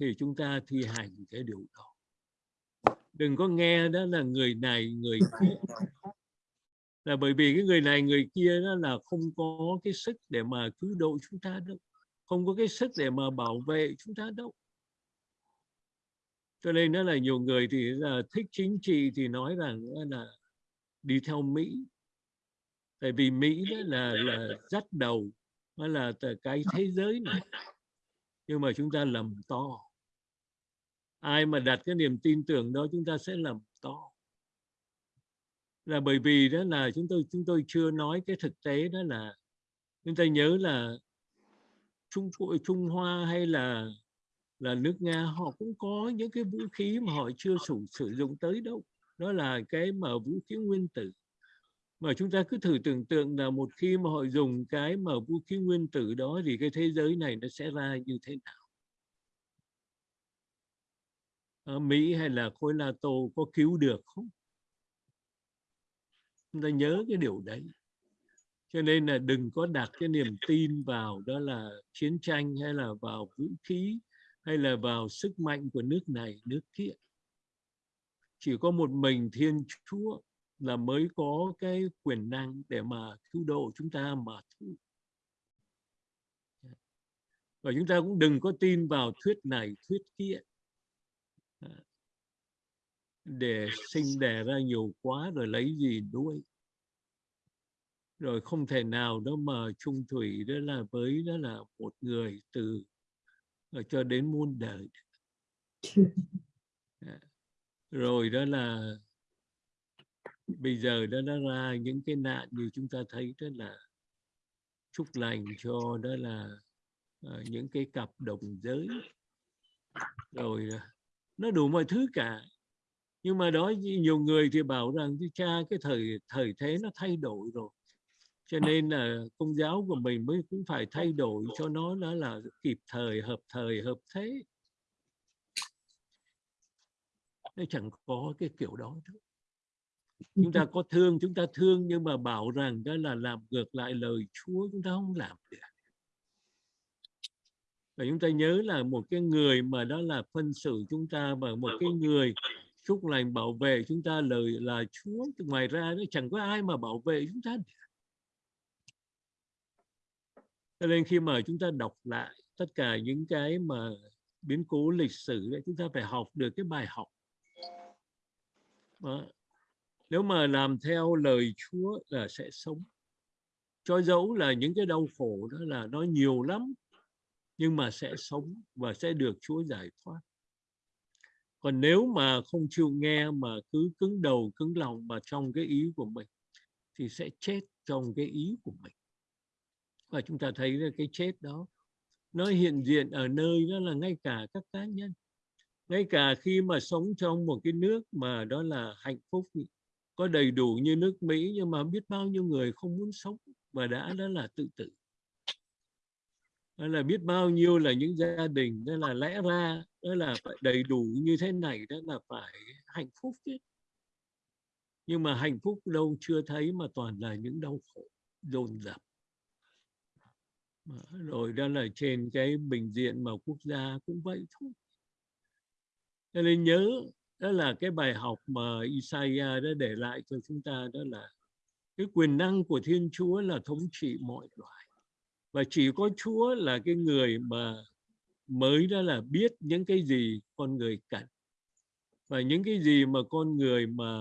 thì chúng ta thi hành cái điều đó. Đừng có nghe đó là người này người kia là bởi vì cái người này, người kia đó là không có cái sức để mà cứu độ chúng ta đâu. Không có cái sức để mà bảo vệ chúng ta đâu. Cho nên đó là nhiều người thì là thích chính trị thì nói rằng là đi theo Mỹ. Tại vì Mỹ đó là là dắt đầu nó là cái thế giới này. Nhưng mà chúng ta lầm to. Ai mà đặt cái niềm tin tưởng đó, chúng ta sẽ lầm to là bởi vì đó là chúng tôi chúng tôi chưa nói cái thực tế đó là chúng ta nhớ là Trung Trung Hoa hay là là nước Nga, họ cũng có những cái vũ khí mà họ chưa sử sử dụng tới đâu. Đó là cái mà vũ khí nguyên tử. Mà chúng ta cứ thử tưởng tượng là một khi mà họ dùng cái mà vũ khí nguyên tử đó thì cái thế giới này nó sẽ ra như thế nào? Ở Mỹ hay là khối NATO có cứu được không? Chúng ta nhớ cái điều đấy. Cho nên là đừng có đặt cái niềm tin vào đó là chiến tranh hay là vào vũ khí hay là vào sức mạnh của nước này, nước kia. Chỉ có một mình thiên chúa là mới có cái quyền năng để mà cứu độ chúng ta mà thôi và chúng ta cũng đừng có tin vào thuyết này, thuyết kia. À, để sinh đẻ ra nhiều quá rồi lấy gì nuôi? Rồi không thể nào đó mà chung thủy đó là với đó là một người từ ờ, cho đến muôn đời. [LAUGHS] Dạ. rồi đó là bây giờ đó nó ra những cái nạn như chúng ta thấy đó là chúc lành cho đó là ờ, những cái cặp đồng giới. Rồi ờ, nó đủ mọi thứ cả nhưng mà đó nhiều người thì bảo rằng cha cái thời thời thế nó thay đổi rồi. Cho nên là công giáo của mình mới cũng phải thay đổi cho nó đó là kịp thời hợp thời hợp thế. Nó chẳng có cái kiểu đó đâu. chúng ta [LAUGHS] có thương chúng ta thương nhưng mà bảo rằng đó là làm ngược lại lời Chúa chúng ta không làm được. Và chúng ta nhớ là một cái người mà đó là phân xử chúng ta và một cái người chúc lành bảo vệ chúng ta, lời là Chúa ngoài ra nó chẳng có ai mà bảo vệ chúng ta. Cho nên khi mà chúng ta đọc lại tất cả những cái mà biến cố lịch sử đấy chúng ta phải học được cái bài học đó. nếu mà làm theo lời Chúa là sẽ sống cho dẫu là những cái đau khổ đó là nó nhiều lắm, nhưng mà sẽ sống và sẽ được Chúa giải thoát còn nếu mà không chịu nghe mà cứ cứng đầu, cứng lòng mà trong cái ý của mình, thì sẽ chết trong cái ý của mình. Và chúng ta thấy là cái chết đó, nó hiện diện ở nơi đó là ngay cả các cá nhân. Ngay cả khi mà sống trong một cái nước mà đó là hạnh phúc có đầy đủ như nước Mỹ nhưng mà biết bao nhiêu người không muốn sống và đã đó là tự tử đó là biết bao nhiêu là những gia đình, đó là lẽ ra, đó là phải đầy đủ như thế này, đó là phải hạnh phúc chứ. Nhưng mà hạnh phúc đâu chưa thấy mà toàn là những đau khổ, dồn dập. Rồi đó là trên cái bình diện mà quốc gia cũng vậy thôi. Cho nên nhớ, đó là cái bài học mà Isaiah đã để lại cho chúng ta, đó là cái quyền năng của Thiên Chúa là thống trị mọi loài và chỉ có Chúa là cái người mà mới đó là biết những cái gì con người cần. Và những cái gì mà con người mà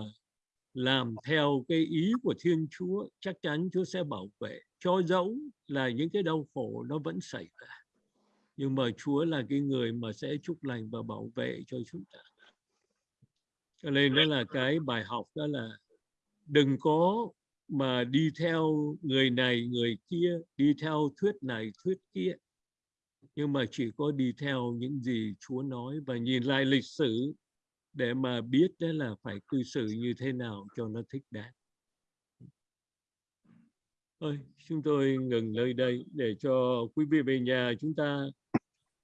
làm theo cái ý của Thiên Chúa, chắc chắn Chúa sẽ bảo vệ. Cho dẫu là những cái đau khổ nó vẫn xảy ra. Nhưng mà Chúa là cái người mà sẽ chúc lành và bảo vệ cho chúng ta. Cho nên đó là cái bài học, đó là đừng có mà đi theo người này người kia đi theo thuyết này thuyết kia nhưng mà chỉ có đi theo những gì Chúa nói và nhìn lại lịch sử để mà biết đó là phải cư xử như thế nào cho nó thích đáng. Thôi, chúng tôi ngừng nơi đây để cho quý vị về nhà chúng ta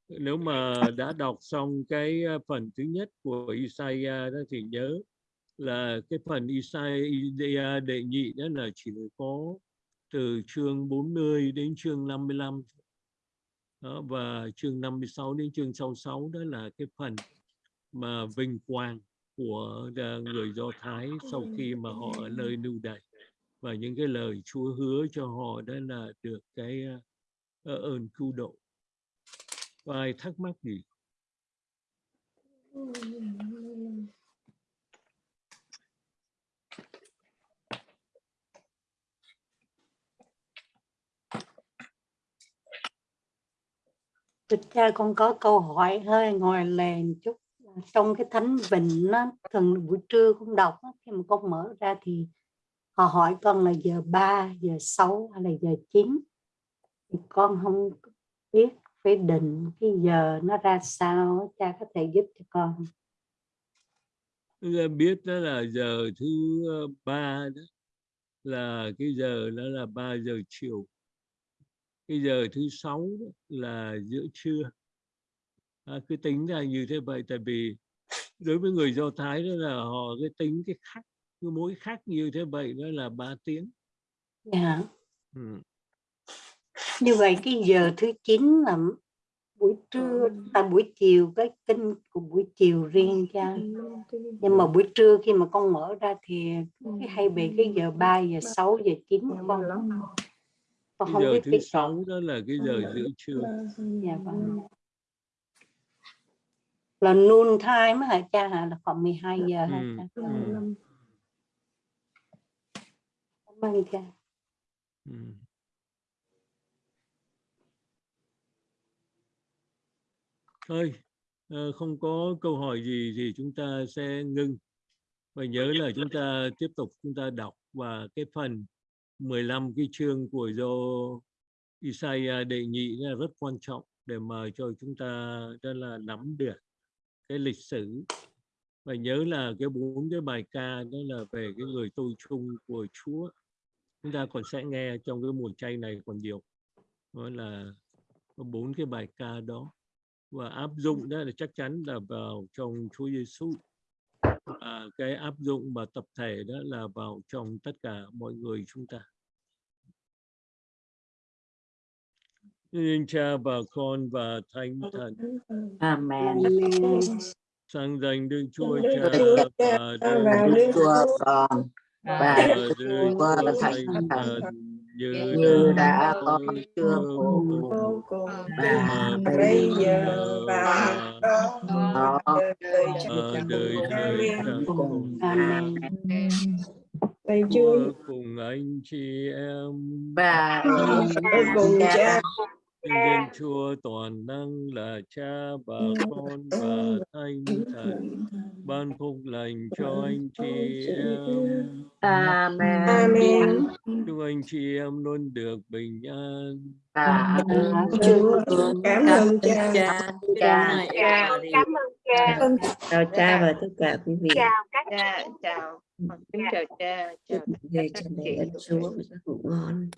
nếu mà đã đọc xong cái à, phần thứ nhất của Isaiah đó thì nhớ là cái phần Isaiah đệ nhị đó là chỉ có từ chương 40 đến chương 55 đó, và chương 56 đến chương 66 đó là cái phần mà vinh quang của ờ, người Do Thái sau khi mà họ ở nơi lưu đày và những cái lời Chúa hứa cho họ đó là được cái ờ, ờ, ơn cứu độ. Có ai thắc mắc gì? Thưa cha con có câu hỏi hơi ngoài lề một chút. Trong cái thánh vịnh nó thường buổi trưa con đọc khi mà con mở ra thì họ hỏi con là giờ 3, giờ 6 hay là giờ 9 thì con không biết phải định cái giờ nó ra sao cha có thể giúp cho con Chúng biết đó là giờ thứ ờ, ba đó. Là cái giờ đó là 3 giờ chiều cái giờ thứ sáu là giữa trưa. À, cứ tính ra như thế vậy tại vì đối với người do thái đó là họ cái tính cái khắc cứ mỗi khắc như thế vậy đó là 3 tiếng. Dạ. Ừ. như vậy cái giờ thứ 9 là buổi trưa à, buổi chiều cái kinh của buổi chiều riêng cha nhưng mà buổi trưa khi mà con mở ra thì cái hay bị cái giờ 3 giờ 6 giờ 9 con cái không giờ biết thứ cái sáu đó là cái giờ giữa trưa. Dạ vâng. Là noon time hả cha hả? Là khoảng 12 giờ hả ừ. cha? Ừ. cảm ơn cha. Ừ. thôi ờ, không có câu hỏi gì thì chúng ta sẽ ngưng. Và nhớ là chúng ta tiếp tục chúng ta đọc và cái phần 15 cái chương của do Isaiah đệ nhị là rất quan trọng để mà cho chúng ta đó là nắm được cái lịch sử. Và nhớ là cái bốn cái bài ca đó là về cái người tôi chung của Chúa. Chúng ta còn sẽ nghe trong cái mùa chay này còn nhiều. Đó là bốn cái bài ca đó. Và áp dụng đó là chắc chắn là vào trong Chúa Giêsu à, cái áp dụng và tập thể đó là vào trong tất cả mọi người chúng ta. Xin cha và con và thánh thần. Amen. sang danh Đức Chúa Cha và và Đức Chúa con và và Đức Chúa Chúa Thánh Thần. Như như đã có vô cùng và bây giờ và đó. Đời ở đời đời cùng. Thầy Chúa cùng anh chị em. Và cùng cha Xin Thiên Chúa toàn năng là Cha và Con và Thánh Thần. ban phúc lành cho anh chị em. Amen. Amen. Chúc anh chị em luôn được bình an. Cảm ơn cha. Cảm ơn cha. chào cha và tất cả quý vị. Chào các cha, chào. Chào cha, chào về cha mẹ ơn Chúa. Và giấc ngủ ngon